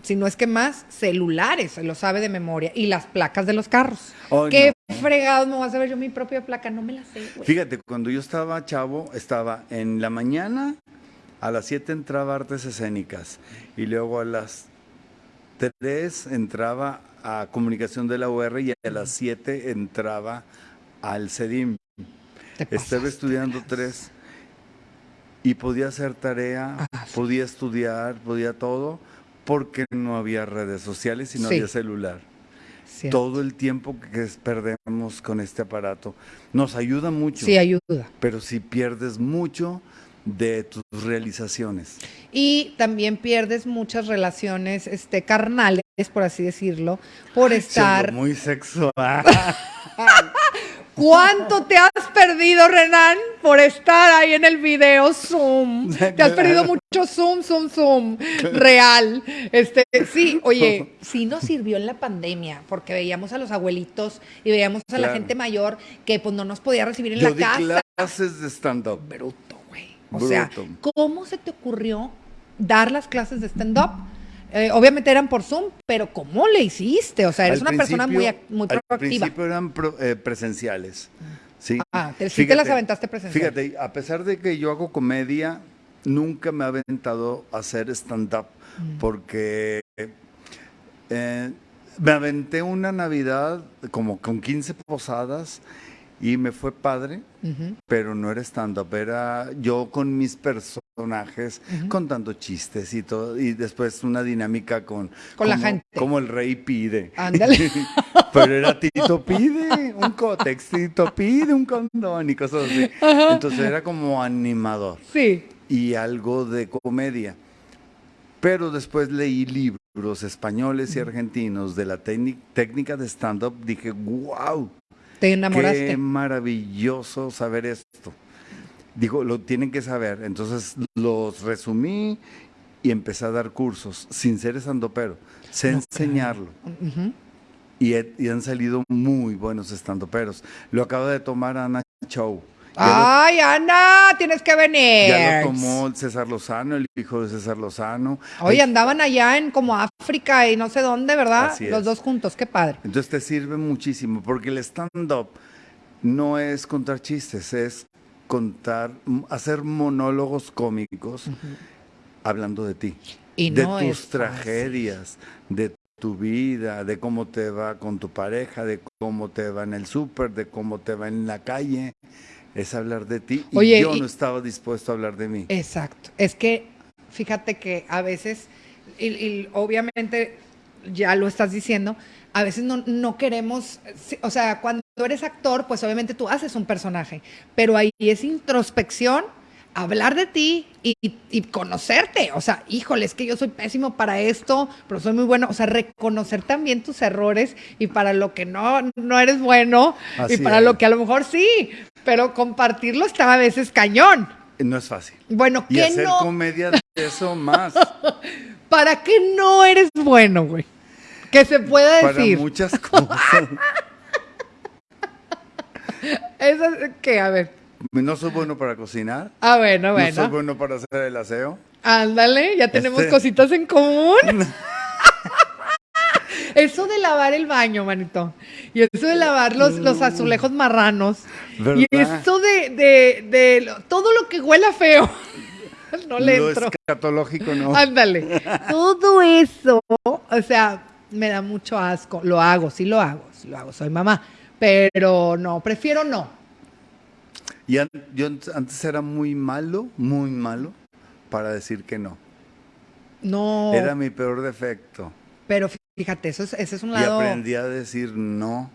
si no es que más, celulares, se lo sabe de memoria, y las placas de los carros. ¿Qué fregado me voy a saber yo mi propia placa? No me la sé, Fíjate, cuando yo estaba chavo, estaba en la mañana, a las 7 entraba artes escénicas, y luego a las 3 entraba a comunicación de la UR y a las 7 entraba al CEDIM. Estaba estudiando tres y podía hacer tarea, ah, podía estudiar, podía todo, porque no había redes sociales y no había celular. Todo el tiempo que perdemos con este aparato nos ayuda mucho. Sí, ayuda. Pero si pierdes mucho de tus realizaciones. Y también pierdes muchas relaciones este, carnales, por así decirlo, por estar... Muy sexual. ¿Cuánto te has perdido, Renan, por estar ahí en el video Zoom? Te has perdido mucho Zoom, Zoom, Zoom. Real. Este, sí, oye, sí nos sirvió en la pandemia, porque veíamos a los abuelitos y veíamos a la gente mayor que pues no nos podía recibir en la di casa. clases de stand-up. Bruto, güey. O sea, ¿cómo se te ocurrió dar las clases de stand-up? Eh, obviamente eran por Zoom, pero ¿cómo le hiciste? O sea, eres una persona muy, muy proactiva. Al principio eran eh, presenciales. Sí. Ah, te, sí te las aventaste presenciales. Fíjate, a pesar de que yo hago comedia, nunca me ha aventado a hacer stand-up mm. porque eh, me aventé una Navidad como con 15 posadas y me fue padre, pero no era stand-up, era yo con mis personajes, contando chistes y todo, y después una dinámica con... Con la gente. Como el rey pide. Ándale. pero era Tito pide, un cótex, Tito pide un condón y cosas así. Entonces era como animador. Sí. Y algo de comedia. Pero después leí libros españoles y argentinos de la técnica de stand-up, dije, wow, te enamoraste. Qué maravilloso saber esto. Digo, lo tienen que saber. Entonces los resumí y empecé a dar cursos sin ser estandopero. Sé enseñarlo. y, y, han salido muy buenos estandoperos. Lo acaba de tomar Ana Chow. Ay, Ana, tienes que venir. Ya lo tomó César Lozano, el hijo de César Lozano. Oye, andaban allá en como África y no sé dónde, ¿verdad? Los dos juntos, qué padre. Entonces te sirve muchísimo, porque el stand-up no es contar chistes, es contar, hacer monólogos cómicos hablando de ti. Y de tus tragedias, de tu vida, de cómo te va con tu pareja, de cómo te va en el súper, de cómo te va en la calle es hablar de ti y yo no estaba dispuesto a hablar de mí. Exacto. Es que fíjate que a veces, y, obviamente ya lo estás diciendo, a veces no, no queremos, o sea, cuando eres actor, pues obviamente tú haces un personaje, pero ahí es introspección, hablar de ti y, conocerte. O sea, híjole, es que yo soy pésimo para esto, pero soy muy bueno. O sea, reconocer también tus errores y para lo que no, no eres bueno y para lo que a lo mejor sí, pero compartirlo está a veces cañón. No es fácil. Bueno, y hacer comedia de eso más. ¿Para qué no eres bueno, güey? Que se pueda decir. Para muchas cosas. Eso, ¿qué? A ver. No soy bueno para cocinar. Ah, bueno, bueno. No soy bueno para hacer el aseo. Ándale, ya tenemos este cositas en común. eso de lavar el baño, manito. Y eso de lavar los, los azulejos marranos. Y eso de, de, todo lo que huela feo. no le lo escatológico, no. Ándale. Todo eso, o sea, me da mucho asco. Lo hago, sí lo hago, sí lo hago. Soy mamá. Pero no, prefiero no. Y yo antes era muy malo, muy malo para decir que no. No. Era mi peor defecto. Pero fíjate, eso es, ese es un lado. Y aprendí a decir no.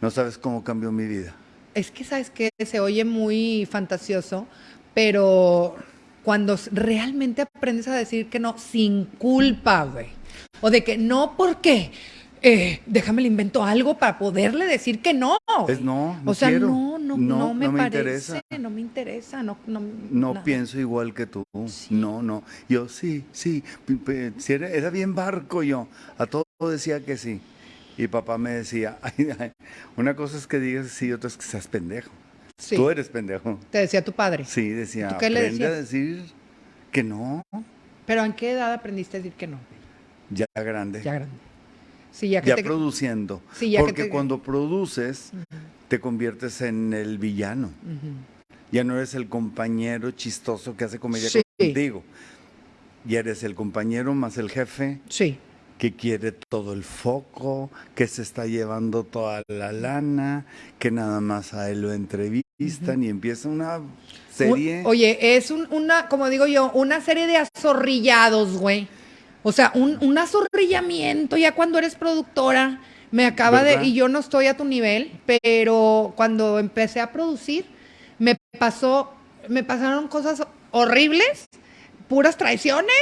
No sabes cómo cambió mi vida. Es que sabes que se oye muy fantasioso, pero cuando realmente aprendes a decir que no sin culpa, güey. O de que no, ¿por qué? Eh, déjame le invento algo para poderle decir que no. Es no, no O sea, no, no, no, me, parece, interesa. no me interesa, no, no, no pienso igual que tú. No, no. Yo sí, sí, era, era, bien barco yo. A todo decía que sí. Y papá me decía, una cosa es que digas sí, otra es que seas pendejo. Sí. Tú eres pendejo. Te decía tu padre. Sí, decía, ¿Tú qué le decías? a decir que no. ¿Pero en qué edad aprendiste a decir que no? Ya grande. Ya grande ya, produciendo. Porque cuando produces, te conviertes en el villano. Ya no eres el compañero chistoso que hace comedia contigo. Ya eres el compañero más el jefe. Sí. Que quiere todo el foco, que se está llevando toda la lana, que nada más a él lo entrevistan y empieza una serie. Oye, es una, como digo yo, una serie de azorrillados, güey o sea, un, un azorrillamiento ya cuando eres productora. Me acaba de, y yo no estoy a tu nivel, pero cuando empecé a producir, me pasó, me pasaron cosas horribles, puras traiciones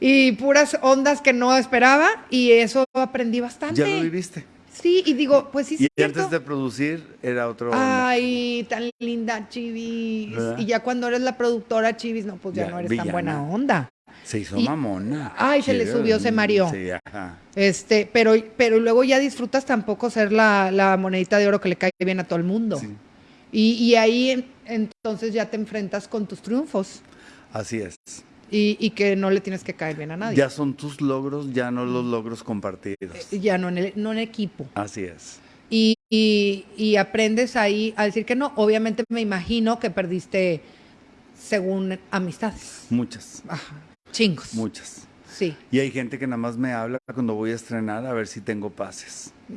y puras ondas que no esperaba, y eso aprendí bastante. ¿Ya lo viviste? Sí, y digo, pues sí. Y antes de producir era otro. Ay, tan linda Chivis. Y ya cuando eres la productora Chivis, no, pues ya, no eres tan buena onda. Se hizo mamona. Ay, se le subió, se mareó. Sí, ajá. Este, pero, pero luego ya disfrutas tampoco ser la, monedita de oro que le cae bien a todo el mundo. Sí. Y, ahí entonces ya te enfrentas con tus triunfos. Así es. Y, que no le tienes que caer bien a nadie. Ya son tus logros, ya no los logros compartidos. Eh, ya no en, el, no en equipo. Así es. Y, y, aprendes ahí a decir que no. Obviamente me imagino que perdiste según amistades. Muchas. Ajá. Chingos. Muchas. Sí. Y hay gente que nada más me habla cuando voy a estrenar a ver si tengo pases.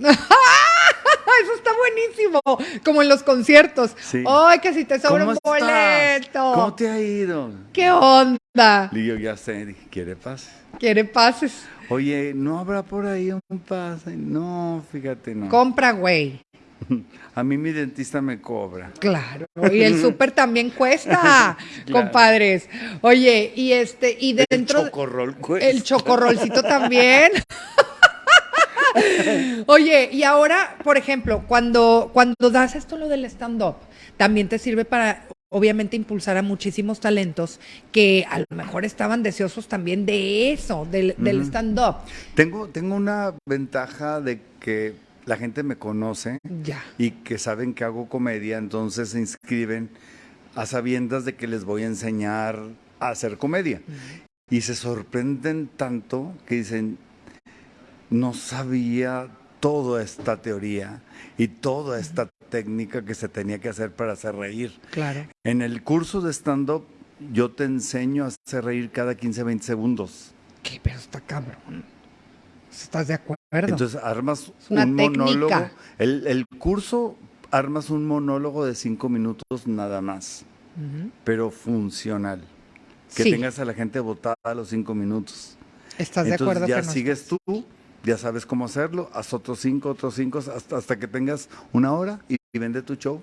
Eso está buenísimo. Como en los conciertos. Sí. Ay, que si te sobra un boleto. ¿Cómo te ha ido? ¿Qué onda? Y yo ya sé, ¿quiere pases? ¿Quiere pases? Oye, ¿no habrá por ahí un pase? No, fíjate, no. Compra, güey. A mí mi dentista me cobra. Claro, y el súper también cuesta, compadres. Oye, y este, y dentro. El chocorrol cuesta. El chocorrolcito también. Oye, y ahora, por ejemplo, cuando, cuando das esto lo del stand-up, también te sirve para, obviamente, impulsar a muchísimos talentos que a lo mejor estaban deseosos también de eso, del, del stand-up. Tengo, tengo una ventaja de que la gente me conoce y que saben que hago comedia, entonces se inscriben a sabiendas de que les voy a enseñar a hacer comedia. Y se sorprenden tanto que dicen, no sabía toda esta teoría y toda esta técnica que se tenía que hacer para hacer reír. Claro. En el curso de stand-up yo te enseño a hacer reír cada 15, 20 segundos. ¿Qué? Pero está cabrón. ¿Estás de acuerdo? Entonces armas un monólogo. El, curso armas un monólogo de cinco minutos nada más, pero funcional. Que tengas a la gente votada a los cinco minutos. ¿Estás de acuerdo? Ya sigues tú ya sabes cómo hacerlo, haz otros cinco, otros cinco, hasta, hasta que tengas una hora y, vende tu show.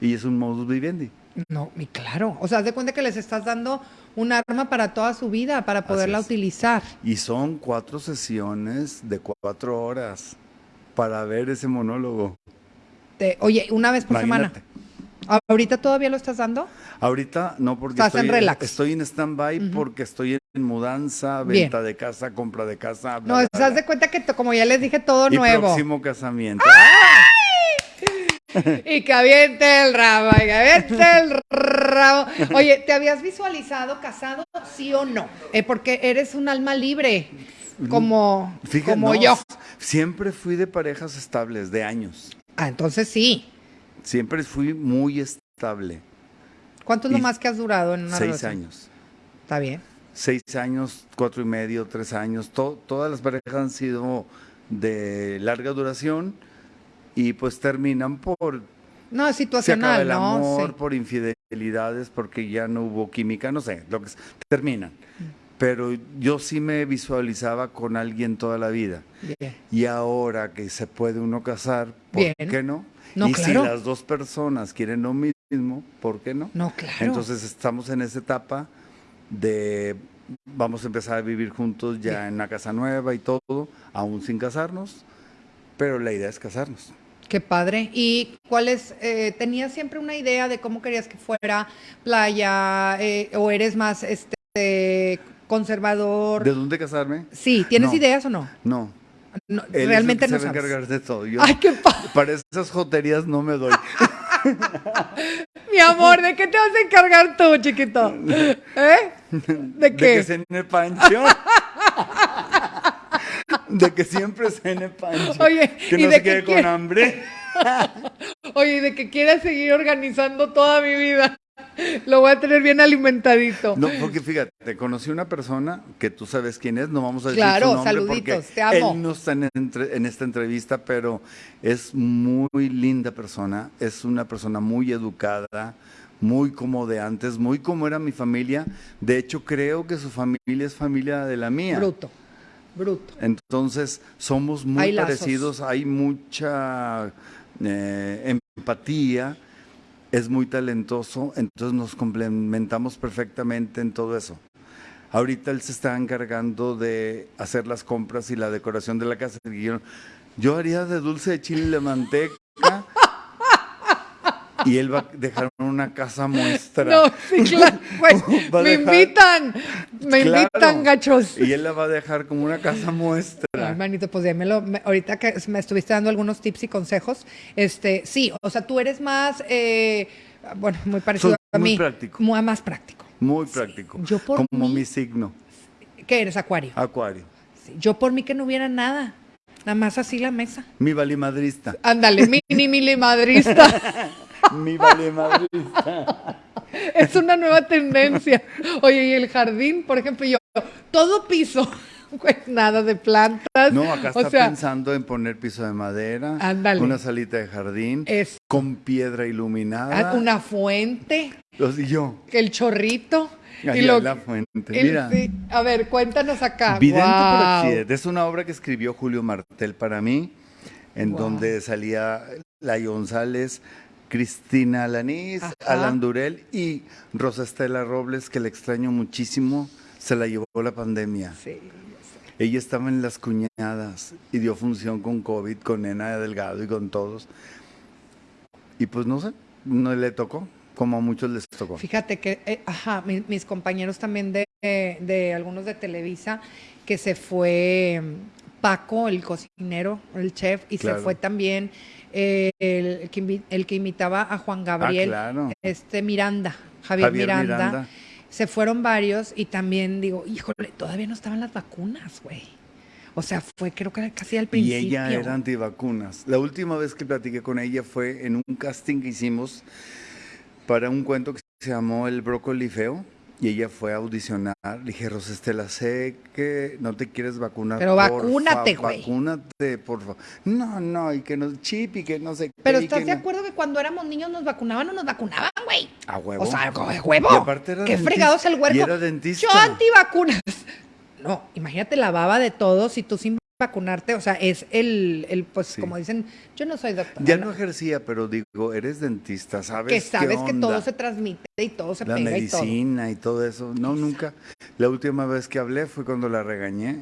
Y es un modus vivendi. No, y claro. O sea, haz de cuenta que les estás dando un arma para toda su vida, para poderla utilizar. Y son cuatro sesiones de cuatro horas para ver ese monólogo. oye, una vez por semana. ¿Ahorita todavía lo estás dando? Ahorita no, porque estoy, en relax. Estoy en stand-by porque estoy en mudanza, venta de casa, compra de casa. no, te das de cuenta que como ya les dije, todo y nuevo. próximo casamiento. Y que aviente el rabo, y que aviente el rabo. Oye, ¿te habías visualizado casado, sí o no? Eh, porque eres un alma libre, como, como yo. Siempre fui de parejas estables, de años. Ah, entonces sí. Siempre fui muy estable. ¿Cuánto es lo más que has durado en una Seis años. Está bien. Seis años, cuatro y medio, tres años. todas las parejas han sido de larga duración y pues terminan por... No, es situacional, se el amor, por infidelidades, porque ya no hubo química, no sé, lo que terminan. Pero yo sí me visualizaba con alguien toda la vida. Y ahora que se puede uno casar, ¿por qué no? y si las dos personas quieren lo mismo, ¿por qué no? No, claro. Entonces estamos en esa etapa de vamos a empezar a vivir juntos ya en una casa nueva y todo, aún sin casarnos, pero la idea es casarnos. Qué padre. ¿Y cuál es, eh, tenías siempre una idea de cómo querías que fuera playa eh, o eres más este conservador? ¿De dónde casarme? Sí, ¿tienes ideas o no? No, realmente no se sabes. encargar de todo. Ay, qué Para esas joterías no me doy. Mi amor, ¿de qué te vas a encargar tú, chiquito? ¿Eh? ¿De qué? De que cene pancho. De que siempre cene pancho. Oye, que no se quede con hambre. Oye, de que quieras seguir organizando toda mi vida. Lo voy a tener bien alimentadito. No, porque fíjate, conocí una persona que tú sabes quién es, no vamos a decir claro, su nombre saluditos, te amo. Él no está en, en, esta entrevista, pero es muy linda persona, es una persona muy educada, muy como de antes, muy como era mi familia. De hecho, creo que su familia es familia de la mía. Bruto, bruto. Entonces, somos muy parecidos, hay mucha eh, empatía es muy talentoso, entonces nos complementamos perfectamente en todo eso. Ahorita él se está encargando de hacer las compras y la decoración de la casa. Yo, haría de dulce de chile de manteca y él va a dejar una casa muestra. No, sí, claro. Pues, me invitan, me invitan, gachos. Y él la va a dejar como una casa muestra. Hermanito, pues démelo. ahorita que me estuviste dando algunos tips y consejos, este, sí, o sea, tú eres más, eh, bueno, muy parecido a mí. Muy práctico. Muy, más práctico. Muy práctico. Yo por como mi signo. ¿Qué eres, Acuario? Acuario. yo por mí que no hubiera nada. Nada más así la mesa. Mi valimadrista. Ándale, mini mini madrista. Mi valimadrista. Es una nueva tendencia. Oye, y el jardín, por ejemplo, yo, todo piso. Pues nada de plantas. No, acá está pensando en poner piso de madera, ándale. una salita de jardín, con piedra iluminada. Ah, una fuente. Los y yo. El chorrito. y la fuente. Mira. A ver, cuéntanos acá. Vidente Es una obra que escribió Julio Martel para mí, en donde salía la González, Cristina Lanís, Alan Durel y Rosa Estela Robles, que le extraño muchísimo, se la llevó la pandemia. Sí, Ella estaba en las cuñadas y dio función con COVID, con Nena Delgado y con todos. Y pues no sé, no le tocó, como a muchos les tocó. Fíjate que, eh, ajá, mis, compañeros también de, de, algunos de Televisa, que se fue mm, Paco, el cocinero, el chef, y se fue también el, que, el, que, imitaba a Juan Gabriel, ah, este Miranda, Javier, Miranda. Se fueron varios y también digo, híjole, todavía no estaban las vacunas, güey. O sea, fue creo que casi al principio. Y ella era antivacunas. La última vez que platiqué con ella fue en un casting que hicimos para un cuento que se llamó El brócoli feo y ella fue a audicionar. Le dije, Rosestela, sé que no te quieres vacunar. Pero vacúnate, güey. Vacúnate, por favor. No, no, y que no, chip y que no sé Pero ¿estás de acuerdo que cuando éramos niños nos vacunaban o nos vacunaban, güey? A huevo. O sea, a huevo. Y aparte era Qué fregados el huerco. Y era dentista. Yo antivacunas. No, imagínate la baba de todos y tú sin vacunarte, o sea, es el, el pues como dicen, yo no soy doctor. Ya no ejercía, pero digo, eres dentista, ¿sabes? Que sabes que todo se transmite y todo se la pega medicina y todo. eso. No, nunca. La última vez que hablé fue cuando la regañé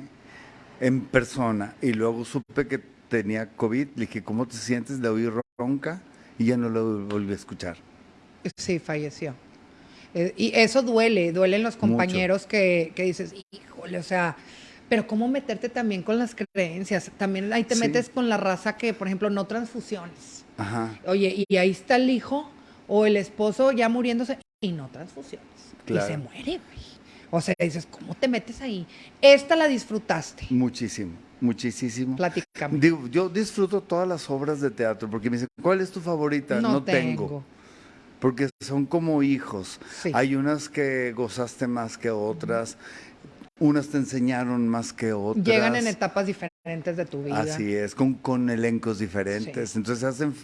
en persona y luego supe que tenía COVID. Le dije, ¿cómo te sientes? Le oí ronca y ya no lo volví a escuchar. Sí, falleció. Eh, y eso duele, duelen los compañeros que, que dices, híjole, o sea, pero cómo meterte también con las creencias. También ahí te metes con la raza que, por ejemplo, no transfusiones. Ajá. Oye, y ahí está el hijo o el esposo ya muriéndose y no transfusiones. Y se muere, güey. O sea, dices, ¿cómo te metes ahí? Esta la disfrutaste. Muchísimo, muchísimo. Platícame. Digo, yo disfruto todas las obras de teatro porque me dicen, ¿cuál es tu favorita? No, tengo. Porque son como hijos. Hay unas que gozaste más que otras unas te enseñaron más que otras. Llegan en etapas diferentes de tu vida. Así es, con, con elencos diferentes. Entonces se hacen,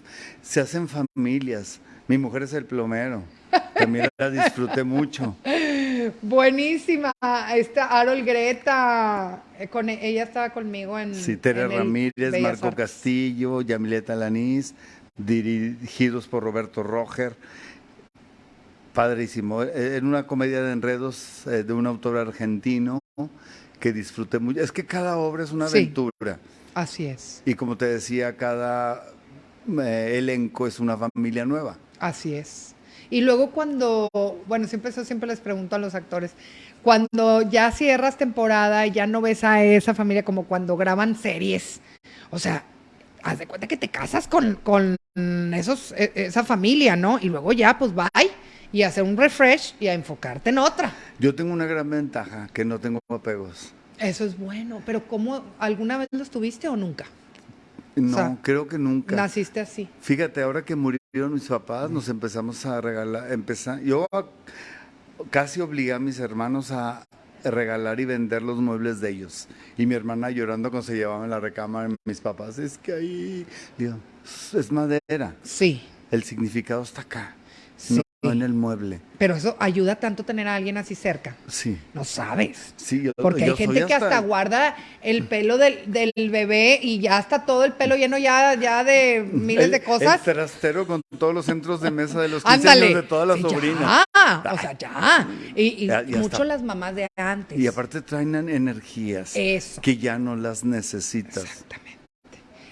se hacen familias. Mi mujer es el plomero. También la disfruté mucho. Buenísima. Esta Arol Greta, eh, con, e, ella estaba conmigo en. Sí, Tere Ramírez, Marco Castillo, Yamileta Lanís, dirigidos por Roberto Roger. Padrísimo. Eh, en una comedia de enredos eh, de un autor argentino que disfruté mucho. Es que cada obra es una aventura. Así es. Y como te decía, cada eh, elenco es una familia nueva. Así es. Y luego cuando, bueno, siempre eso siempre les pregunto a los actores, cuando ya cierras temporada y ya no ves a esa familia como cuando graban series, o sea, haz de cuenta que te casas con, con esos, e, esa familia, ¿no? Y luego ya, pues bye y hacer un refresh y a enfocarte en otra. Yo tengo una gran ventaja, que no tengo apegos. Eso es bueno, pero ¿cómo alguna vez los tuviste o nunca? No, creo que nunca. Naciste así. Fíjate, ahora que murieron mis papás, nos empezamos a regalar, empezar, yo casi obligué a mis hermanos a regalar y vender los muebles de ellos. Y mi hermana llorando cuando se llevaban la recámara mis papás, es que ahí, digo, es madera. Sí. El significado está acá en el mueble. Pero eso ayuda tanto tener a alguien así cerca. Sí. No sabes. Sí, Porque hay gente que hasta... guarda el pelo del, bebé y ya está todo el pelo lleno ya, ya de miles de cosas. El trastero con todos los centros de mesa de los 15 años de todas las sobrinas. o sea, ya. Y, mucho las mamás de antes. Y aparte traen energías que ya no las necesitas. Exactamente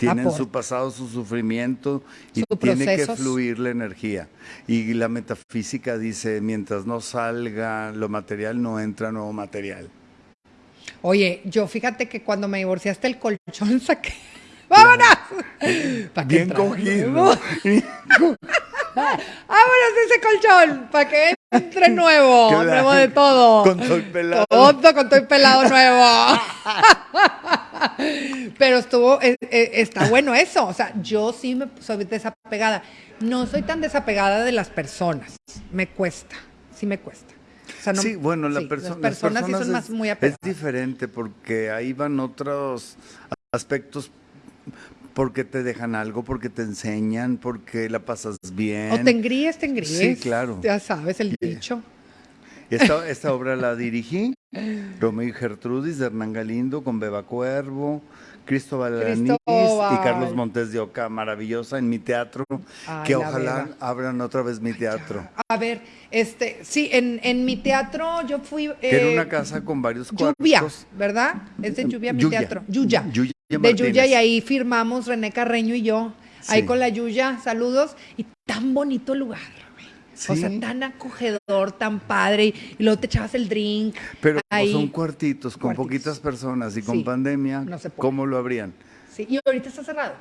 tienen su pasado, su sufrimiento y tiene que fluir la energía. Y la metafísica dice, mientras no salga lo material, no entra nuevo material. Oye, yo fíjate que cuando me divorciaste el colchón saqué... ¡Vámonos! Bien cogido. ¡Vámonos ese colchón! Para que entre nuevo, nuevo de todo. Con todo el pelado. Todo con todo el pelado nuevo. Pero estuvo, eh, eh, está bueno eso. O sea, yo sí me soy desapegada. No soy tan desapegada de las personas. Me cuesta, sí me cuesta. sí, bueno, la las, personas sí son más muy apegadas. Es diferente porque ahí van otros aspectos porque te dejan algo, porque te enseñan, porque la pasas bien. O te engríes, te engríes. Sí, claro. Ya sabes el dicho. Esta, esta obra la dirigí, Romeo y Gertrudis, de Hernán Galindo, con Beba Cuervo, Cristóbal Alanís y Carlos Montes de Oca, maravillosa en mi teatro, que ojalá abran otra vez mi teatro. A ver, este, sí, en, en mi teatro yo fui... que era una eh, casa con varios cuartos. Lluvia, ¿verdad? Es de Lluvia mi teatro. Yuya. de Yuya y ahí firmamos René Carreño y yo, ahí con la Yuya, saludos, y tan bonito lugar. O sea, tan acogedor, tan padre. Y, luego te echabas el drink. Pero son cuartitos, con poquitas personas y con pandemia, ¿cómo lo abrían? Sí, y ahorita está cerrado.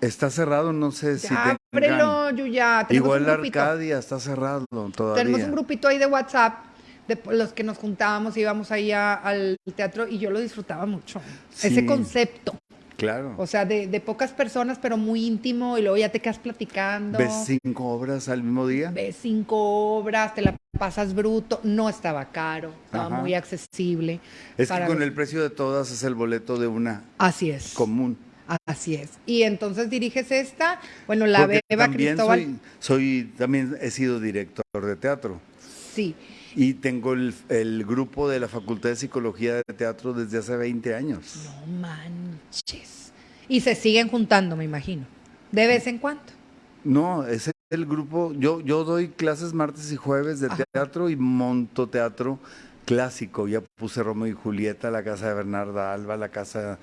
Está cerrado, no sé si ábrelo, Yuya. Igual la Arcadia está cerrado todavía. Tenemos un grupito ahí de WhatsApp de los que nos juntábamos, íbamos ahí al teatro y yo lo disfrutaba mucho. Ese concepto. Claro. O sea, de, pocas personas, pero muy íntimo, y luego ya te quedas platicando. ¿Ves cinco obras al mismo día? Ves cinco obras, te la pasas bruto. No estaba caro, estaba muy accesible. Es que con el precio de todas es el boleto de una. Así es. Común. Así es. Y entonces diriges esta, bueno, la Beba Cristóbal. Soy, soy, también he sido director de teatro. Sí. Y tengo el, el, grupo de la Facultad de Psicología de Teatro desde hace 20 años. No, man. manches. Y se siguen juntando, me imagino, de vez en cuando. No, es el grupo, yo, yo doy clases martes y jueves de teatro y monto teatro clásico. Ya puse Romeo y Julieta, la casa de Bernarda Alba, la casa,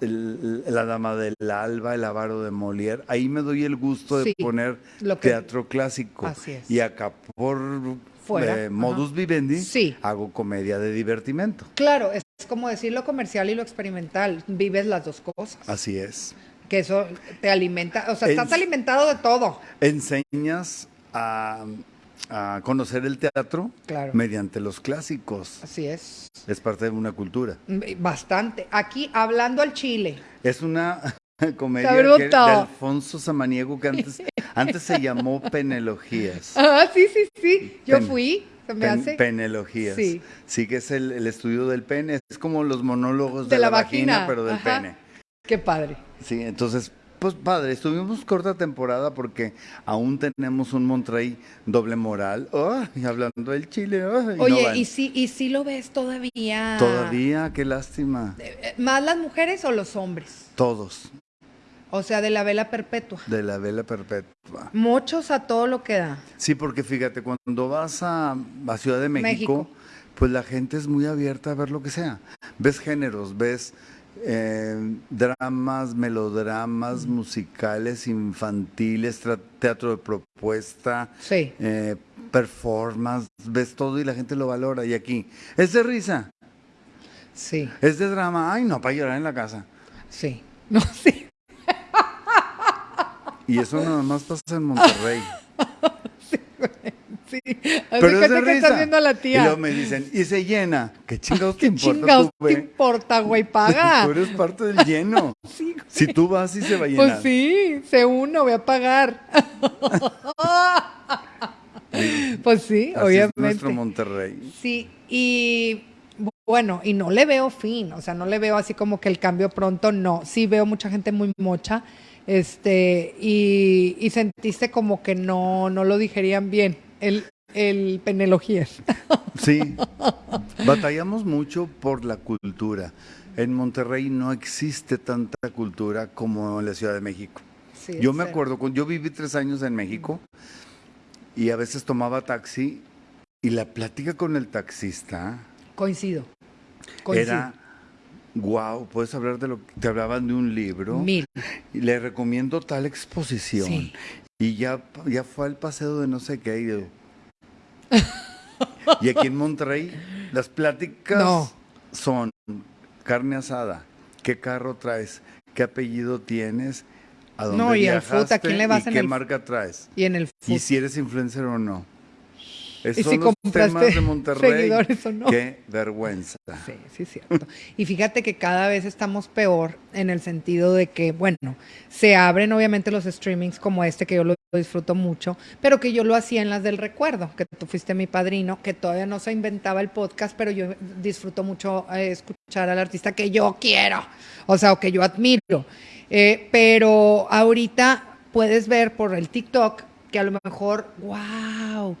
la dama del Alba, el avaro de Molière. Ahí me doy el gusto de poner teatro clásico. Así es. Y acá por modus vivendi hago comedia de divertimento. Claro, es como decir lo comercial y lo experimental. Vives las dos cosas. Así es. Que eso te alimenta, o sea, estás alimentado de todo. Enseñas a a conocer el teatro mediante los clásicos. Así es. Es parte de una cultura. Mm, bastante. Aquí, hablando al chile. Es una comedia de Alfonso Samaniego que antes, antes se llamó Penelogías. Ah, sí, sí, sí. Yo fui. Se me hace. Penelogías. Sí. Sí, que es el, estudio del pene. Es como los monólogos de, la, vagina, pero del pene. Qué padre. Sí, entonces pues padre, estuvimos corta temporada porque aún tenemos un Monterrey doble moral. y hablando del Chile. Oye, ¿y, si, ¿y si lo ves todavía? Todavía, qué lástima. Eh, eh, ¿Más las mujeres o los hombres? Todos. O sea, de la vela perpetua. De la vela perpetua. Muchos a todo lo que da. Sí, porque fíjate, cuando vas a, Ciudad de México, pues la gente es muy abierta a ver lo que sea. Ves géneros, ves eh, dramas, melodramas, musicales, infantiles, teatro de propuesta, eh, performance, ves todo y la gente lo valora. Y aquí, es de risa. Sí. Es de drama. Ay, no, para llorar en la casa. Sí. No, sí. Y eso nada más pasa en Monterrey. Sí. Pero es de risa. estás viendo a la tía. Y luego me dicen, y se llena. ¿Qué chingados te importa? chingados te importa, güey? Paga. tú eres parte del lleno. Sí, si tú vas, y se va a llenar. Pues sí, se uno, voy a pagar. pues sí, obviamente. Es nuestro Monterrey. Sí, y bueno, y no le veo fin, o sea, no le veo así como que el cambio pronto, no. Sí veo mucha gente muy mocha, este, y, y sentiste como que no, no lo digerían bien el, el Penelogías. Sí, batallamos mucho por la cultura. En Monterrey no existe tanta cultura como en la Ciudad de México. yo me acuerdo, yo viví tres años en México y a veces tomaba taxi y la plática con el taxista. Coincido. Era, wow, puedes hablar de lo que te hablaban de un libro. Mil. Y le recomiendo tal exposición. Y ya, ya fue al paseo de no sé qué. Y, aquí en Monterrey, las pláticas son carne asada, qué carro traes, qué apellido tienes, a dónde no, y viajaste, ¿a quién le vas y qué marca traes. Y en el Y si eres influencer o no. Esos son los temas de Monterrey. O no. Qué vergüenza. Sí, sí, es cierto. y fíjate que cada vez estamos peor en el sentido de que, bueno, se abren obviamente los streamings como este, que yo lo disfruto mucho, pero que yo lo hacía en las del recuerdo, que tú fuiste mi padrino, que todavía no se inventaba el podcast, pero yo disfruto mucho eh, escuchar al artista que yo quiero, o sea, o que yo admiro. Eh, pero ahorita puedes ver por el TikTok que a lo mejor, wow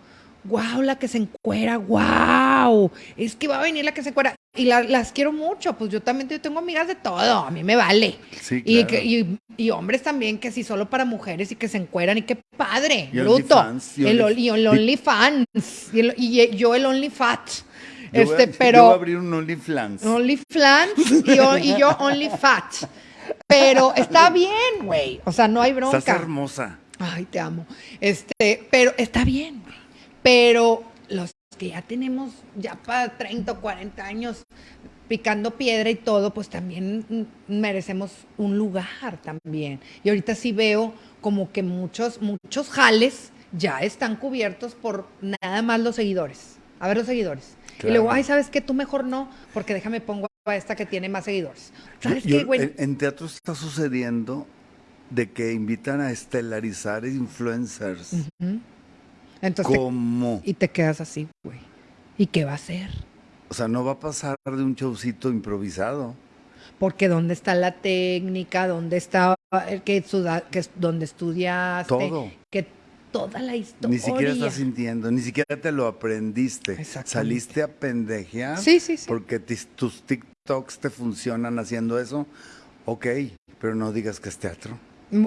wow, la que se encuera, wow, es que va a venir la que se encuera. Y las quiero mucho, pues yo también yo tengo amigas de todo, a mí me vale. Sí, y, y, hombres también, que sí, solo para mujeres y que se encueran, y qué padre, bruto. y el, OnlyFans, y, y, yo el OnlyFat. Este, pero, yo voy a abrir un OnlyFans. OnlyFans y, y yo OnlyFat. Pero está bien, güey. O sea, no hay bronca. Estás hermosa. Ay, te amo. Este, pero está bien. Pero los que ya tenemos ya para 30 o 40 años picando piedra y todo, pues también merecemos un lugar también. Y ahorita sí veo como que muchos, muchos jales ya están cubiertos por nada más los seguidores. A ver los seguidores. Y luego, ay, ¿sabes qué? Tú mejor no, porque déjame pongo a esta que tiene más seguidores. ¿Sabes qué, güey? En, teatro está sucediendo de que invitan a estelarizar influencers. Entonces ¿Cómo? y te quedas así, güey. ¿Y qué va a hacer? O sea, no va a pasar de un showcito improvisado. Porque ¿dónde está la técnica? ¿Dónde está el que, que donde estudiaste? Todo. Que toda la historia. Ni siquiera estás sintiendo, ni siquiera te lo aprendiste. Saliste a pendejear. Sí, sí, sí. Porque tus TikToks te funcionan haciendo eso. Ok, pero no digas que es teatro.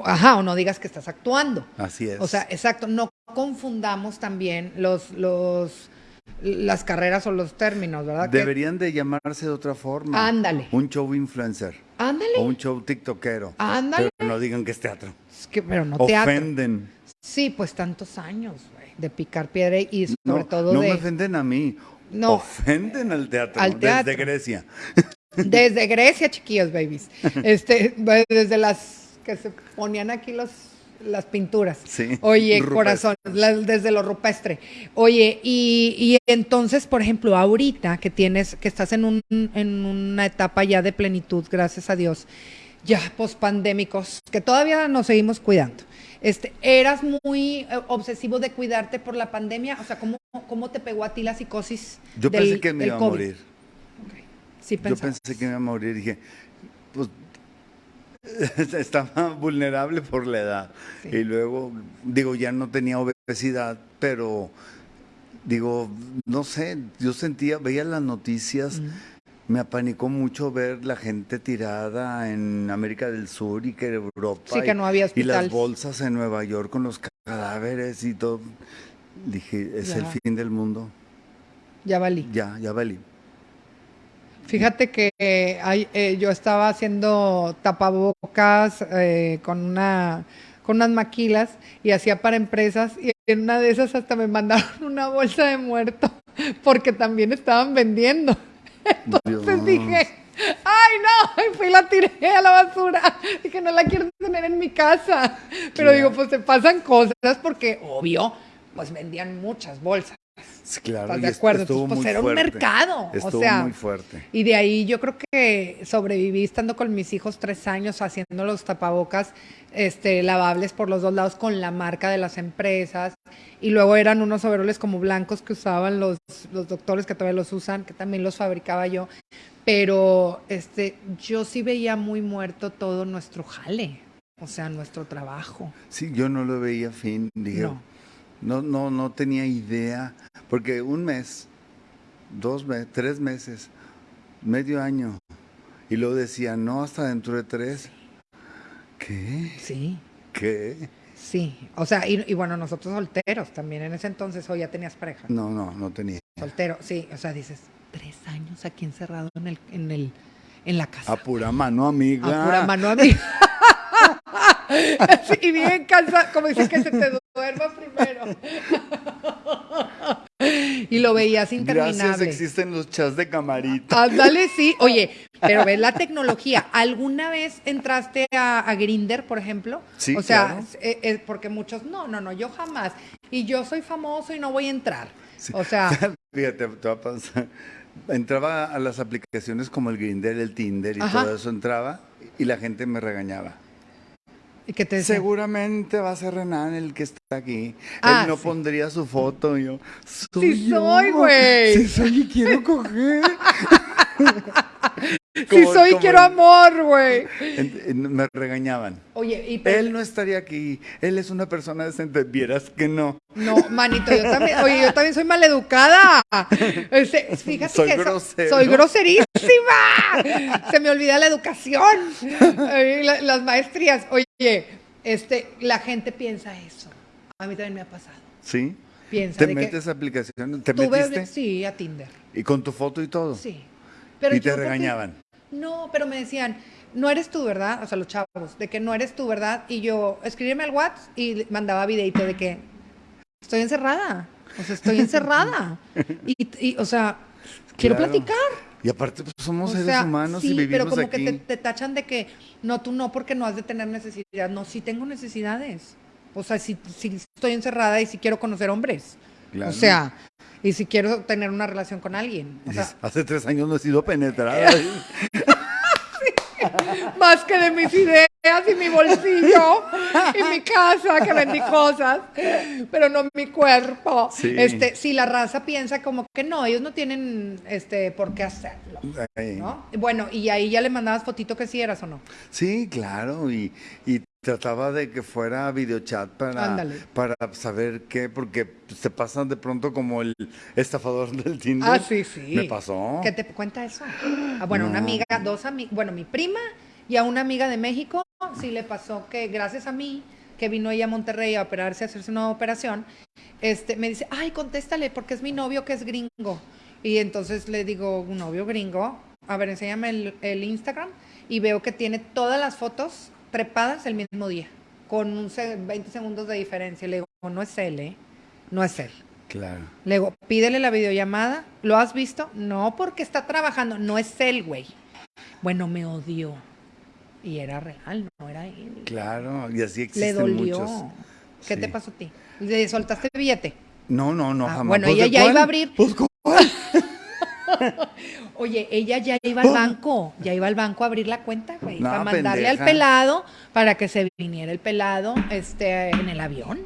Ajá, o no digas que estás actuando. Así es. O sea, exacto, no confundamos también los, los, las carreras o los términos, ¿verdad? Deberían de llamarse de otra forma. Ándale. Un show influencer. Ándale. O un show tiktokero. Ándale. Pero no digan que es teatro. Es que, pero no teatro. Ofenden. Sí, pues tantos años, güey, de picar piedra y sobre todo de... No me ofenden a mí. No. Ofenden al teatro. Al teatro. Desde Grecia. Desde Grecia, chiquillos, babies. Este, desde las que se ponían aquí los las pinturas. Sí, Oye, corazón, desde lo rupestre. Oye, y, y, entonces, por ejemplo, ahorita que tienes, que estás en, un, en una etapa ya de plenitud, gracias a Dios, ya pospandémicos, que todavía nos seguimos cuidando. Este, ¿Eras muy eh, obsesivo de cuidarte por la pandemia? O sea, ¿cómo, cómo te pegó a ti la psicosis? Yo pensé que me iba a morir. Sí, Yo pensé que me iba a morir. Dije, pues estaba vulnerable por la edad. Y luego, digo, ya no tenía obesidad, pero digo, no sé, yo sentía, veía las noticias, me apanicó mucho ver la gente tirada en América del Sur y que Europa. Sí, que no había Y las bolsas en Nueva York con los cadáveres y todo. Dije, es el fin del mundo. Ya valí. Ya, ya valí. Fíjate que eh, yo estaba haciendo tapabocas eh, con una con unas maquilas y hacía para empresas y en una de esas hasta me mandaron una bolsa de muerto porque también estaban vendiendo. Entonces dije, ay no, y fui y la tiré a la basura que no la quiero tener en mi casa. Pero digo, pues se pasan cosas porque obvio, pues vendían muchas bolsas. Claro, de acuerdo? pues era un mercado. Estuvo o sea, muy fuerte. Y de ahí yo creo que sobreviví estando con mis hijos tres años haciendo los tapabocas este, lavables por los dos lados con la marca de las empresas. Y luego eran unos overoles como blancos que usaban los, los doctores que todavía los usan, que también los fabricaba yo. Pero este, yo sí veía muy muerto todo nuestro jale, o sea, nuestro trabajo. Sí, yo no lo veía fin, dije. No, no, no tenía idea, porque un mes, dos meses, tres meses, medio año, y luego decía, no, hasta dentro de tres. ¿Qué? Sí. ¿Qué? Sí, o sea, y, bueno, nosotros solteros también en ese entonces, o ya tenías pareja. No, no, no tenía. Soltero, sí, o sea, dices, tres años aquí encerrado en el, en el, en la casa. A pura mano amiga. A pura mano amiga. y bien cansado, como dice que se te duerma primero. y lo veías interminable. Gracias, existen los chats de camarita. Ándale, sí. Oye, pero ves la tecnología. ¿Alguna vez entraste a, a Grinder, por ejemplo? Sí, O sea, es porque muchos, no, no, no, yo jamás. Y yo soy famoso y no voy a entrar. O sea... Fíjate, te va a pasar. Entraba a las aplicaciones como el Grinder, el Tinder y todo eso, entraba y la gente me regañaba. ¿Y qué te Seguramente va a ser Renan el que está aquí. Ah, Él no sí. pondría su foto. Y yo, soy Sí yo. soy, güey. Sí soy y quiero coger. Como- soy, como quiero amor, güey. Me regañaban. Oye, y pero- Él no estaría aquí. Él es una persona decente. Vieras que no. No, manito, yo también, oye, yo también soy maleducada. Este, fíjate Soy que grosero. soy groserísima. Se me olvida la educación, la- las maestrías. Oye, este, la gente piensa eso. A mí también me ha pasado. ¿Sí? Piensa ¿Te de que metes a aplicaciones? ¿Te tuve- metiste? sí, a Tinder. ¿Y con tu foto y todo? Sí. Pero ¿Y te regañaban? No, pero me decían, no eres tú, ¿verdad? O sea, los chavos, de que no eres tú, ¿verdad? Y yo, escribirme al WhatsApp y mandaba videito de que estoy encerrada. O sea, estoy encerrada. Y, y, o sea, quiero Claro. platicar. Y aparte, pues somos O seres sea, humanos sí, y vivimos pero como aquí. que te, te tachan de que no, tú no, porque no has de tener necesidad. No, sí tengo necesidades. O sea, sí, sí estoy encerrada y sí quiero conocer hombres. Claro. O sea, y si quiero tener una relación con alguien. O sea, Hace tres años no he sido penetrada. más que de mis ideas y mi bolsillo y mi casa que vendí cosas, pero no mi cuerpo. Sí. Este, si la raza piensa como que no, ellos no tienen este por qué hacerlo. ¿no? Bueno, y ahí ya le mandabas fotito que sí eras o no. Sí, claro, y, y trataba de que fuera videochat para, Ándale. para saber qué, porque se pasan de pronto como el estafador del Tinder. Ah, sí, sí. Me pasó. ¿Qué te cuenta eso? Ah, bueno, una No. amiga, dos amigas, bueno, mi prima Y a una amiga de México sí le pasó que gracias a mí, que vino ella a Monterrey a operarse, a hacerse una operación, este, me dice, ay, contéstale, porque es mi novio que es gringo. Y entonces le digo, un novio gringo, a ver, enséñame el, el Instagram, y veo que tiene todas las fotos trepadas el mismo día, con un 20 segundos de diferencia. Le digo, no es él, ¿eh? No es él. Claro. Le digo, pídele la videollamada. ¿Lo has visto? No, porque está trabajando. No es él, güey. Bueno, me odió. Y era real, no era él. Claro, y así existen Le dolió. muchos. ¿Qué Sí. te pasó a ti? ¿Le soltaste billete? No, no, no, Ah, jamás. bueno, Pues, ella ¿de ya cuál? iba a abrir. Pues, ¿cuál? Oye, ella ya iba al banco, ya iba al banco a abrir la cuenta, güey, No, para mandarle al pelado para que se viniera el pelado este en el avión,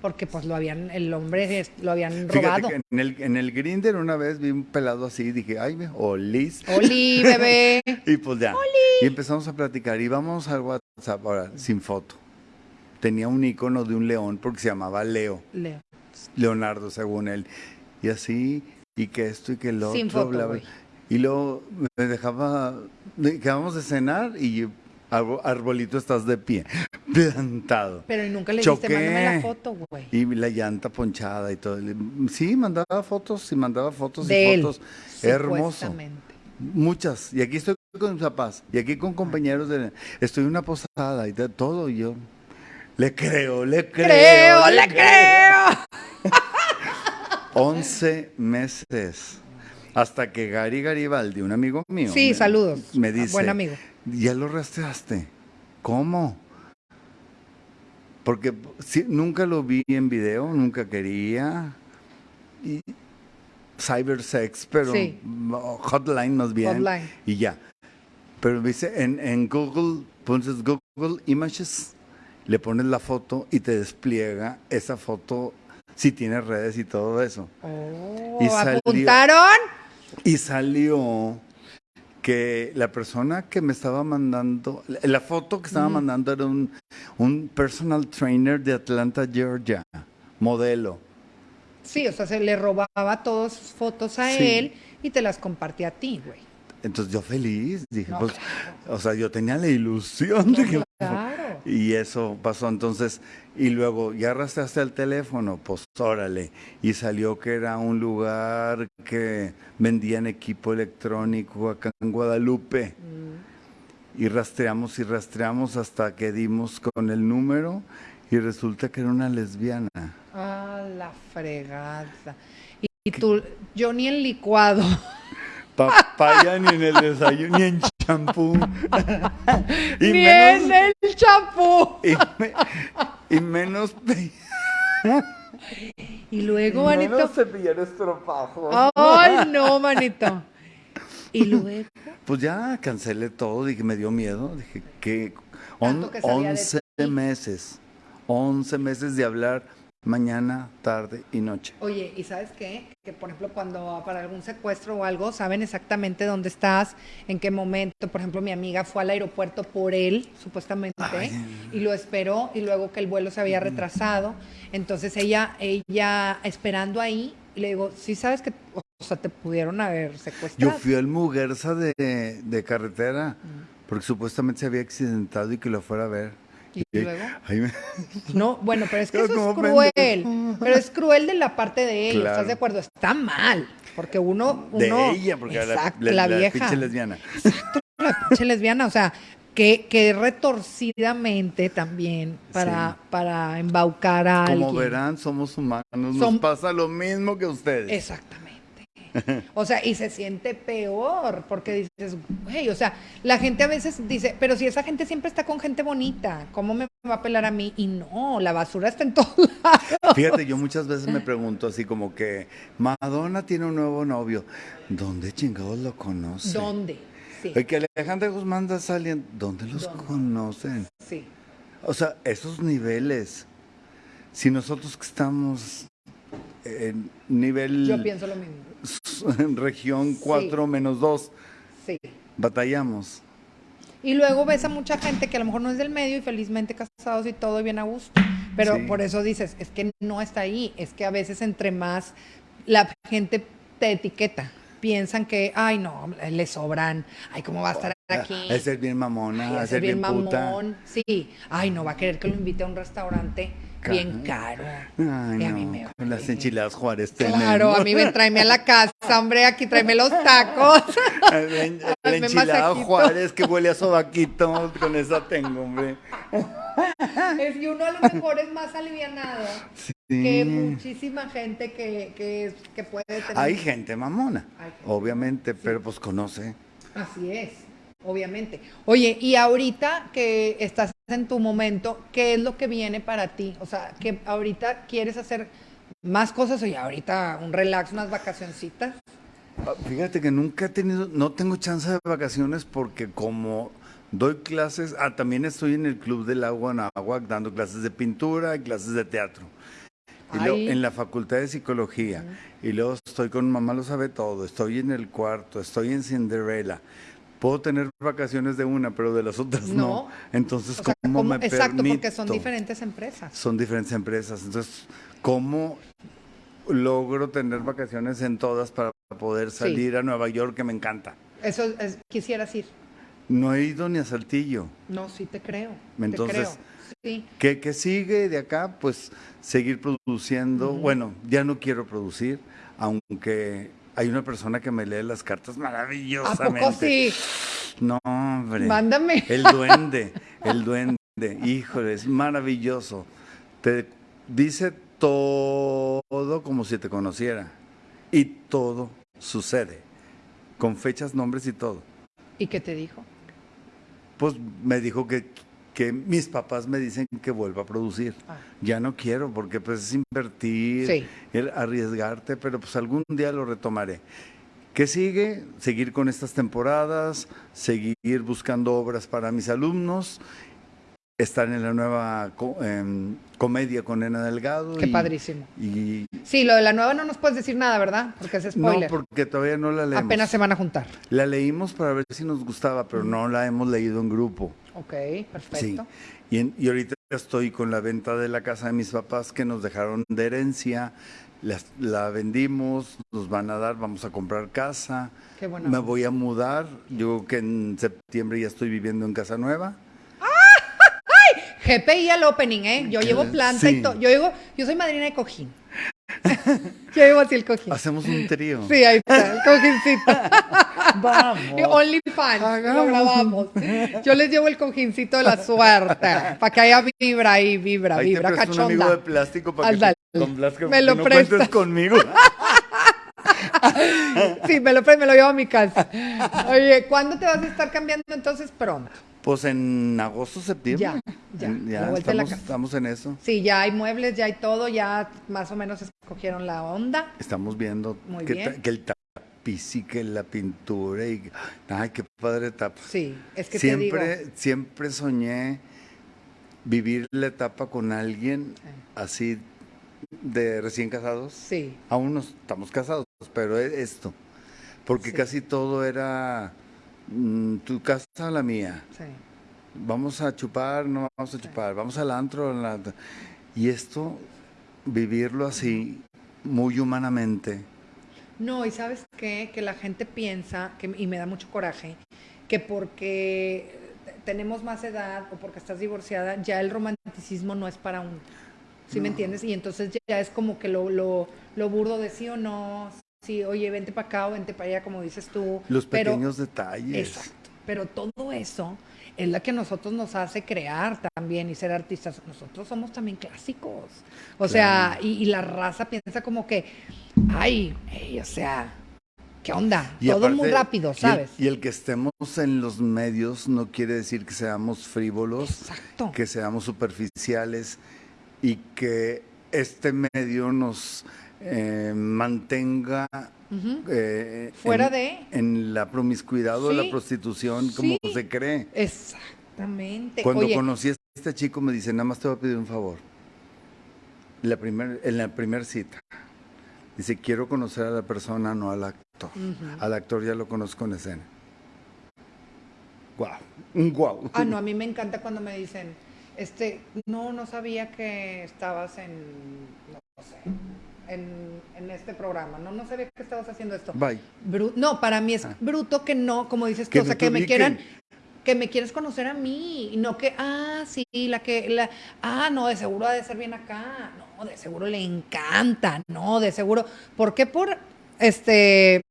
porque pues lo habían el hombre lo habían robado. que en el, en el Grinder una vez vi un pelado así y dije, ay, ve, olis. Oli, bebé. Y pues ya. Y empezamos a platicar. Y vamos al WhatsApp ahora, sin foto. Tenía un icono de un león porque se llamaba Leo. Leo. Leonardo, según él. Y así, y que esto y que otro, Sin foto, bla, bla. Y luego me dejaba, de- quedamos de cenar y arbo- arbolito estás de pie, plantado. Pero y nunca le Choqué. dijiste, mándame la foto, güey. Y la llanta ponchada y todo. Sí, mandaba fotos y mandaba fotos De y él, fotos. Hermoso. Muchas. Y aquí estoy con mis papás. Y aquí con compañeros de... Estoy en una posada y de todo. Y yo le creo, le creo. Creo, le creo. 11 meses. Hasta que Gary Garibaldi, un amigo mío. Sí, me- saludos. Me dice. buen amigo. Ya lo rastreaste. ¿Cómo? Porque nunca lo vi en video, nunca quería. Y cybersex, pero Sí. hotline más bien. Hotline. Y ya. Pero dice, en, en Google, pones Google Images, le pones la foto y te despliega esa foto si tiene redes y todo eso. Oh, Y salió- ¿Apuntaron? Y salió que la persona que me estaba mandando, la- foto que estaba mandando era un, un personal trainer de Atlanta, Georgia, modelo. Sí, o sea, se le robaba todas sus fotos a Sí. él y te las compartía a ti, güey. Entonces yo feliz, dije, No, pues, o sea, yo tenía la ilusión de que... Claro. Y eso pasó entonces, y luego ya arrastraste el teléfono, pues órale, y salió que era un lugar que vendían equipo electrónico acá en Guadalupe. Y rastreamos y rastreamos hasta que dimos con el número y resulta que era una lesbiana. Ah, la fregada. Y, y tú, yo ni el licuado. Papaya ni en el desayuno, ni en champú. y, ni menos, en el champú. y, me- y menos, Y luego, y manito. menos cepillar estropajos. Ay, no, manito. Y luego. Pues ya cancelé todo, dije, me dio miedo, dije que Tanto que sabía de 11 ti. meses, 11 meses de hablar mañana, tarde y noche. Oye, ¿y sabes qué? Que por ejemplo cuando para algún secuestro o algo saben exactamente dónde estás, en qué momento. Por ejemplo, mi amiga fue al aeropuerto por él, supuestamente, Ay. y lo esperó y luego que el vuelo se había retrasado. Entonces ella, ella esperando ahí, y le digo, sí sabes que, o sea, te pudieron haber Yo secuestrado. fui al Muguerza de, de carretera, porque supuestamente se había accidentado y que lo fuera a ver. ¿Y luego? me- No, bueno, pero es que eso es como cruel. pendejo. Pero es cruel de la parte de ella, Claro. ¿estás de acuerdo? Está mal, porque uno, de uno ella, porque exacto, la, la, la vieja, pinche lesbiana. la pinche lesbiana, o sea, que, que retorcidamente también para, para embaucar a Como alguien. verán, somos humanos, nos pasa lo mismo que ustedes. Exactamente. O sea, y se siente peor, porque dices, güey, o sea, la gente a veces dice, pero si esa gente siempre está con gente bonita, ¿cómo me va a pelar a mí? Y no, la basura está en todos lados. Fíjate, yo muchas veces me pregunto así como que Madonna tiene un nuevo novio. ¿Dónde chingados lo conoce? ¿Dónde? Sí, El que Alejandra Guzmán está saliendo, ¿dónde los ¿Dónde? conocen? sí. O sea, esos niveles. Si nosotros que estamos en nivel Yo pienso lo mismo. en región 4 menos 2, Sí. batallamos. Y luego ves a mucha gente que a lo mejor no es del medio y felizmente casados y todo bien a gusto. Pero Sí. por eso dices, es que no está ahí. Es que a veces entre más la gente te etiqueta, piensan que, ay, no, le sobran, ay, ¿cómo va a estar aquí. A ser bien mamona, a ser bien, bien mamón. Sí. Ay, no va a querer que lo invite a un restaurante bien caro. Ay, a mí me Con las enchiladas Juárez Claro, a mí me tráeme a la casa, hombre, aquí tráeme los tacos. La, enchilada Juárez que huele a sobaquito, con esa tengo, hombre. Es que uno a lo mejor es más alivianado que muchísima gente que, que, que puede tener. Hay gente mamona, obviamente, pero pues conoce. Así es, obviamente. Oye, y ahorita que estás en tu momento, ¿qué es lo que viene para ti? O sea, que ahorita quieres hacer más cosas o ya ahorita un relax, unas vacacioncitas. Ah, fíjate que nunca he tenido, no tengo chance de vacaciones porque como doy clases, ah, también estoy en el Club del Agua en Agua dando clases de pintura y clases de teatro. Y luego, en la Facultad de Psicología. Y luego estoy con Mamá lo sabe todo, estoy en el cuarto, estoy en Cinderella puedo tener vacaciones de una, pero de las otras no. Entonces, ¿cómo, me Exacto, porque son diferentes empresas. Son diferentes empresas. Entonces, ¿cómo logro tener vacaciones en todas para poder salir a Nueva York, que me encanta? Eso es, quisieras ir. No he ido ni a Saltillo. No, sí te creo. Entonces, Sí. ¿qué, sigue de acá? Pues seguir produciendo. Bueno, ya no quiero producir, aunque hay una persona que me lee las cartas maravillosamente. ¿A poco sí? No, hombre. Mándame. El duende, el duende. Híjole, es maravilloso. Te dice todo como si te conociera. Y todo sucede. Con fechas, nombres y todo. ¿Y qué te dijo? Pues me dijo que que mis papás me dicen que vuelva a producir. Ah. Ya no quiero porque pues es invertir, arriesgarte, pero pues algún día lo retomaré. ¿Qué sigue? Seguir con estas temporadas, seguir buscando obras para mis alumnos, estar en la nueva em, comedia con Nena Delgado. Qué padrísimo. Y, sí, lo de la nueva no nos puedes decir nada, ¿verdad? Porque es spoiler. No, porque todavía no la leemos. Apenas se van a juntar. La leímos para ver si nos gustaba, pero no la hemos leído en grupo. Ok, perfecto. Sí. Y, ahorita estoy con la venta de la casa de mis papás que nos dejaron de herencia. La, vendimos, nos van a dar, vamos a comprar casa. Qué bueno. Me voy a mudar. Yo que en septiembre ya estoy viviendo en casa nueva. GPI al opening, ¿eh? Yo llevo planta y todo. Yo, yo soy madrina de cojín. Yo llevo así el cojín. Hacemos un trío. Sí, ahí está, el cojincito. Vamos. Only fans, lo grabamos. Yo les llevo el cojincito de la suerte, para que haya vibra ahí, vibra, ahí vibra, te cachonda. un amigo de plástico para que, me lo no cuentes conmigo. sí, me lo, me lo llevo a mi casa. Oye, ¿cuándo te vas a estar cambiando entonces pronto? Pues en agosto, septiembre. Ya, ya. estamos, estamos, en eso. Sí, ya hay muebles, ya hay todo, ya más o menos escogieron la onda. Estamos viendo que, que, el tapiz y que la pintura y ay, qué padre etapa. Sí, es que siempre, siempre soñé vivir la etapa con alguien así de recién casados. Sí. Aún no estamos casados, pero esto, porque casi todo era tu casa o la mía. Sí. Vamos a chupar, no vamos a chupar, vamos al antro. Y esto, vivirlo así, muy humanamente. No, y sabes qué? Que la gente piensa, que, y me da mucho coraje, que porque tenemos más edad o porque estás divorciada, ya el romanticismo no es para uno. ¿Sí me entiendes? Y entonces ya es como que lo, lo, lo burdo de sí o no, Sí, oye, vente para acá o vente para allá, como dices tú. Los pequeños detalles. Exacto. Pero todo eso es la que nosotros nos hace crear también y ser artistas. Nosotros somos también clásicos. O sea, y, la raza piensa como que, ay, o sea, ¿qué onda? todo muy rápido, ¿sabes? Y el, que estemos en los medios no quiere decir que seamos frívolos, Exacto. que seamos superficiales y que este medio nos eh, mantenga eh, fuera en, de en la promiscuidad o la prostitución como se cree. Exactamente. Cuando conocí a este chico me dice, nada más te voy a pedir un favor. La primer, en la primera cita. Dice, quiero conocer a la persona, no al actor. Al actor ya lo conozco en escena. Guau, un guau. Ah, no, a mí me encanta cuando me dicen, este, no, no sabía que estabas en, no sé, en, este programa. No, no sabía que estabas haciendo esto. Bye. no, para mí es ah. bruto que no, como dices tú, o sea, que me quieran, que me quieres conocer a mí, y no que, ah, sí, la que, la, ah, no, de seguro ha de ser bien acá, no, de seguro le encanta, no, de seguro, ¿por qué por, este,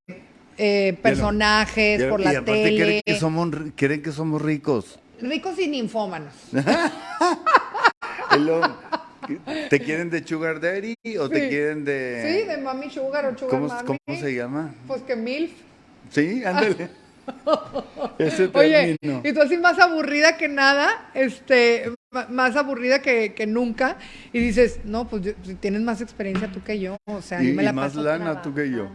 eh, personajes, por la tele? Quieren que, somos, quieren que somos ricos. Ricos y ninfómanos. ¿Te quieren de Sugar Daddy o te quieren de.? Sí, de Mami Sugar o Sugar ¿Cómo, Mami. ¿Cómo se llama? Pues que MILF. Sí, ándale. Ese Oye, y tú así más aburrida que nada, este, más aburrida que, que nunca, y dices, no, pues tienes más experiencia tú que yo, o sea, y, me la más lana tú que yo.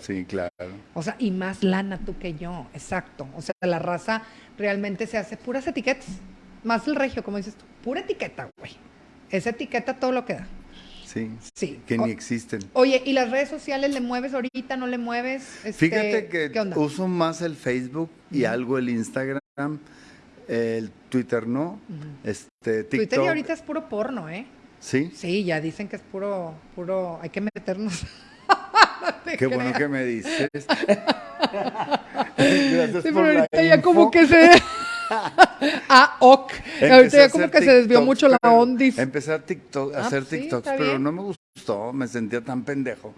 Sí, claro. O sea, y más lana tú que yo, exacto. O sea, la raza realmente se hace puras etiquetas. Más el regio, como dices tú, pura etiqueta, güey. Esa etiqueta todo lo que da. Sí. Sí. Que ni existen. Oye, ¿y las redes sociales le mueves ahorita? ¿No le mueves? Este, Fíjate que uso más el Facebook y algo el Instagram. El Twitter no. Este, TikTok. Twitter y ahorita es puro porno, ¿eh? Sí. Sí, ya dicen que es puro, puro, hay que meternos. Qué bueno que me dices. Gracias sí, pero ahorita ya como que se ah, ok. Ahorita ya como que se desvió mucho la ondis. Empecé a, TikTok, a ah, hacer TikToks, pero no me gustó, me sentía tan pendejo.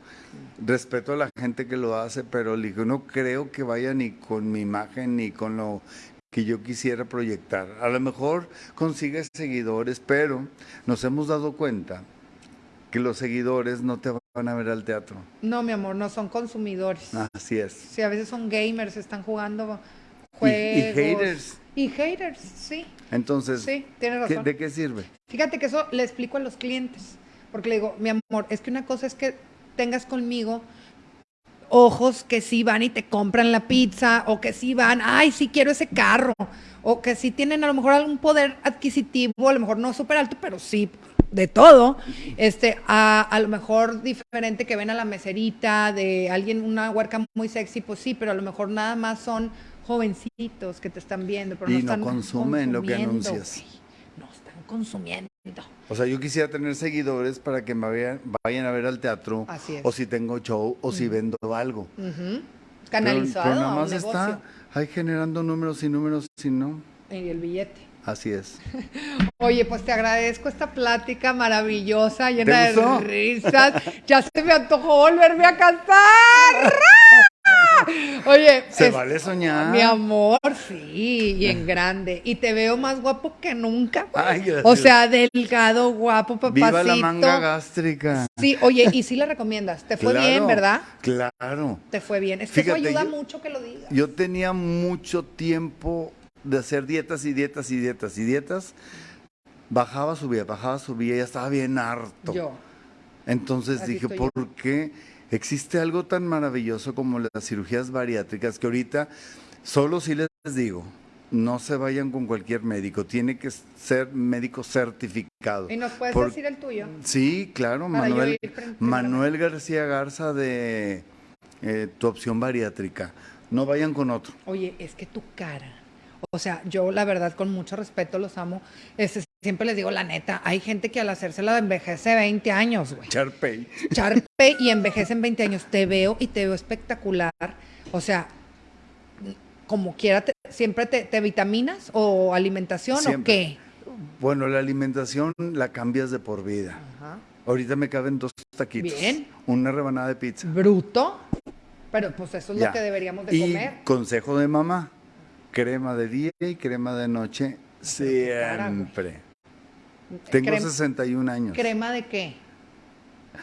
Respeto a la gente que lo hace, pero no creo que vaya ni con mi imagen ni con lo que yo quisiera proyectar. A lo mejor consigues seguidores, pero nos hemos dado cuenta que los seguidores no te van a ver al teatro. No, mi amor, no son consumidores. Así es. Sí, a veces son gamers, están jugando juegos. y haters. Y haters, sí. Entonces, sí, razón. ¿de qué sirve? Fíjate que eso le explico a los clientes, porque le digo, mi amor, es que una cosa es que tengas conmigo ojos que sí van y te compran la pizza, o que sí van, ay, sí quiero ese carro, o que sí tienen a lo mejor algún poder adquisitivo, a lo mejor no súper alto, pero sí de todo, este, a, a, lo mejor diferente que ven a la meserita, de alguien, una huerca muy sexy, pues sí, pero a lo mejor nada más son jovencitos que te están viendo, pero no, están consumen lo que anuncias. No están consumiendo. O sea, yo quisiera tener seguidores para que me vayan, a ver al teatro, o si tengo show, o si vendo algo. Canalizado. Pero, nada más está ahí generando números y números, si no. Y el billete. Así es. Oye, pues te agradezco esta plática maravillosa, llena de risas. Ya se me antojó volverme a cantar. Oye, se vale soñar. Mi amor, sí, y en grande. Y te veo más guapo que nunca. o sea, delgado, guapo, papacito. Viva la manga gástrica. Sí, oye, y sí le recomiendas. Te fue bien, ¿verdad? Claro. Te fue bien. Es que eso ayuda mucho que lo digas. Yo tenía mucho tiempo de hacer dietas y dietas y dietas y dietas. Bajaba, subía, bajaba, subía, ya estaba bien harto. Yo. Entonces dije, ¿por qué? Existe algo tan maravilloso como las cirugías bariátricas que ahorita solo si les digo, no se vayan con cualquier médico, tiene que ser médico certificado. ¿Y nos puedes decir el tuyo? Sí, claro, Manuel, Manuel García Garza de eh, tu opción bariátrica. No vayan con otro. Oye, es que tu cara o sea, yo la verdad con mucho respeto los amo. Este, siempre les digo la neta, hay gente que al hacérsela envejece 20 años, güey. Charpey. Charpey y envejece en 20 años. Te veo y te veo espectacular. O sea, como quiera, ¿siempre te, vitaminas o alimentación o qué? Bueno, la alimentación la cambias de por vida. Ajá. Ahorita me caben dos taquitos. Bien. Una rebanada de pizza. Bruto. Pero pues eso es lo que deberíamos de comer. Y consejo de mamá crema de día y crema de noche siempre. Tengo 61 años. ¿Crema de qué?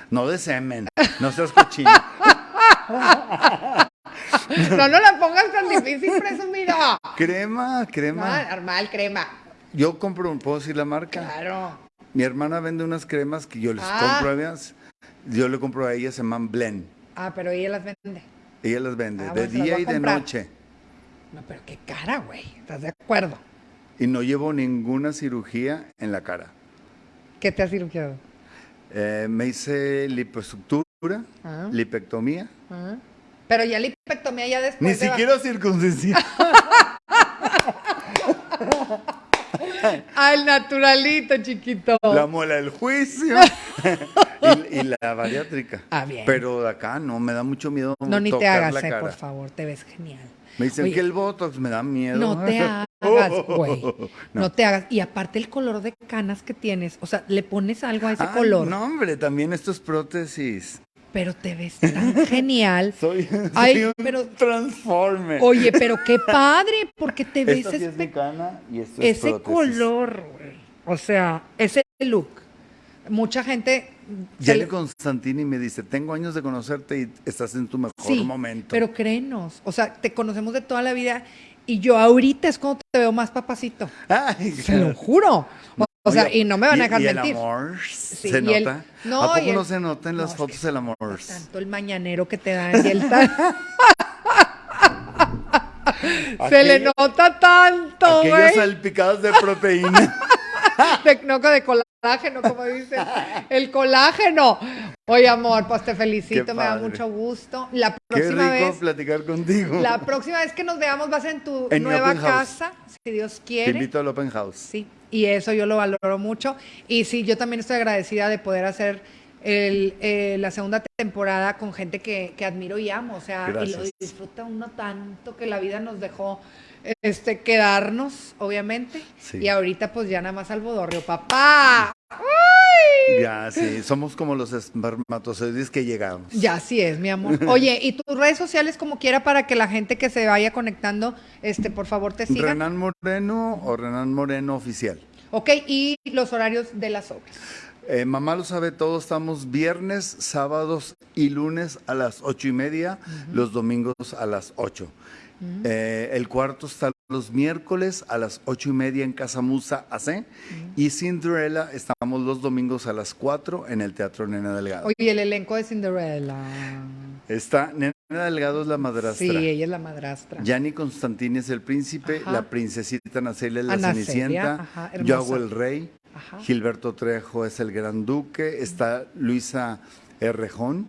No de semen, no seas cochino. no, no la pongas tan difícil, presumido. Crema, crema. normal, crema. Yo compro, ¿puedo decir la marca? Claro. Mi hermana vende unas cremas que yo les ah. compro a ellas. Yo le compro a ella, se llaman Blend. Ah, pero ella las vende. Ella las vende, ah, de día y de noche. No, pero qué cara, güey. ¿Estás de acuerdo? Y no llevo ninguna cirugía en la cara. ¿Qué te has cirugiado? Eh, me hice liposuctura, ah. lipectomía. Ah. Pero ya lipectomía ya después. Ni siquiera circuncisión. Al naturalito, chiquito. La muela del juicio. y, la bariátrica. Ah, bien. Pero acá no, me da mucho miedo. No, ni te hagas, eh, por favor, te ves genial. Me dicen que el Botox me da miedo. No te hagas, güey. no. te hagas. Y aparte el color de canas que tienes, o sea, le pones algo a ese color. No, hombre, también esto es prótesis. Pero te ves tan genial. Soy, Ay, un pero, transforme. Oye, pero qué padre, porque te ves... Es cana y esto es Ese color, güey. O sea, ese look. Mucha gente Yale Constantini me dice, tengo años de conocerte y estás en tu mejor sí, momento. Pero créenos, o sea, te conocemos de toda la vida y yo ahorita es cuando te veo más papacito. Ay, Se lo juro. O, sea, y no me van a dejar y mentir. El amor se nota. no, ¿A poco no se nota en las fotos el amor? Tanto el mañanero que te dan y el tal. se le nota tanto, Aquellos salpicados de proteína. de, no, de colágeno, como dice. El colágeno. Oye, amor, pues te felicito, me da mucho gusto. La próxima Qué rico vez. platicar contigo. La próxima vez que nos veamos vas en tu nueva casa, si Dios quiere. Te invito al Open House. Sí, y eso yo lo valoro mucho. Y sí, yo también estoy agradecida de poder hacer el, eh, la segunda temporada con gente que, que, admiro y amo. O sea, y lo disfruta uno tanto que la vida nos dejó este, quedarnos, obviamente. Y ahorita pues ya nada más al bodorrio, papá. Ya, sí, somos como los espermatozoides que llegamos. Ya, sí es, mi amor. Oye, y tus redes sociales como quiera para que la gente que se vaya conectando, este, por favor te siga. Renan Moreno o Renan Moreno Oficial. Ok, y los horarios de las obras. Eh, mamá lo sabe todo, estamos viernes, sábados y lunes a las ocho y media, los domingos a las ocho. Eh, el cuarto está los miércoles a las ocho y media en Casa Musa AC. Y Cinderella estamos los domingos a las cuatro en el Teatro Nena Delgado. Oye, el elenco de Cinderella. Está, Nena Delgado es la madrastra. Sí, ella es la madrastra. Yanni Constantini es el príncipe, la princesita Nacelia es la cenicienta, yo hago el rey, Gilberto Trejo es el gran duque, está Luisa Errejón,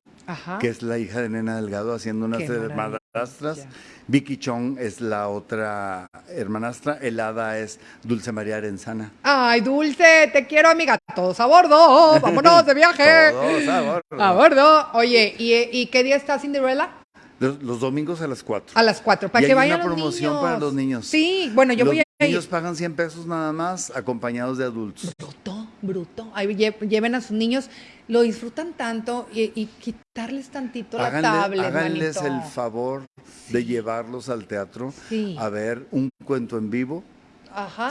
que es la hija de Nena Delgado haciendo unas madrastras. Vicky Chong es la otra hermanastra, el hada es Dulce María Arenzana. Ay, Dulce, te quiero, amiga. Todos a bordo, vámonos de viaje. Todos a bordo. A bordo. Oye, ¿y, qué día está Cinderella? Los, domingos a las 4. A las 4, para que vayan una promoción para los niños. Sí, bueno, yo voy a ir. Ellos pagan 100 pesos nada más, acompañados de adultos. Bruto, bruto. Ahí lleven a sus niños lo disfrutan tanto y, quitarles tantito la tablet. Háganles el favor de llevarlos al teatro a ver un cuento en vivo,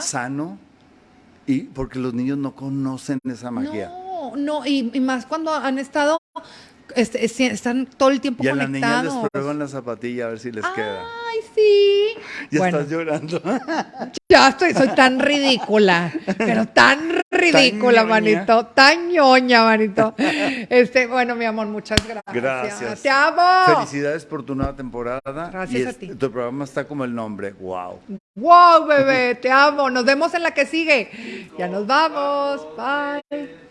sano, y porque los niños no conocen esa magia. No, no, y, más cuando han estado este, están todo el tiempo conectados. Y a las niñas les prueban la zapatilla a ver si les queda. Ay, sí. Ya estás llorando. Ya estoy, soy tan ridícula, pero tan ridícula, manito, tan ñoña, manito. Este, bueno, mi amor, muchas gracias. Gracias. Te amo. Felicidades por tu nueva temporada. Gracias a ti. Tu programa está como el nombre. Wow. Wow, bebé, te amo. Nos vemos en la que sigue. Ya nos vamos. Bye.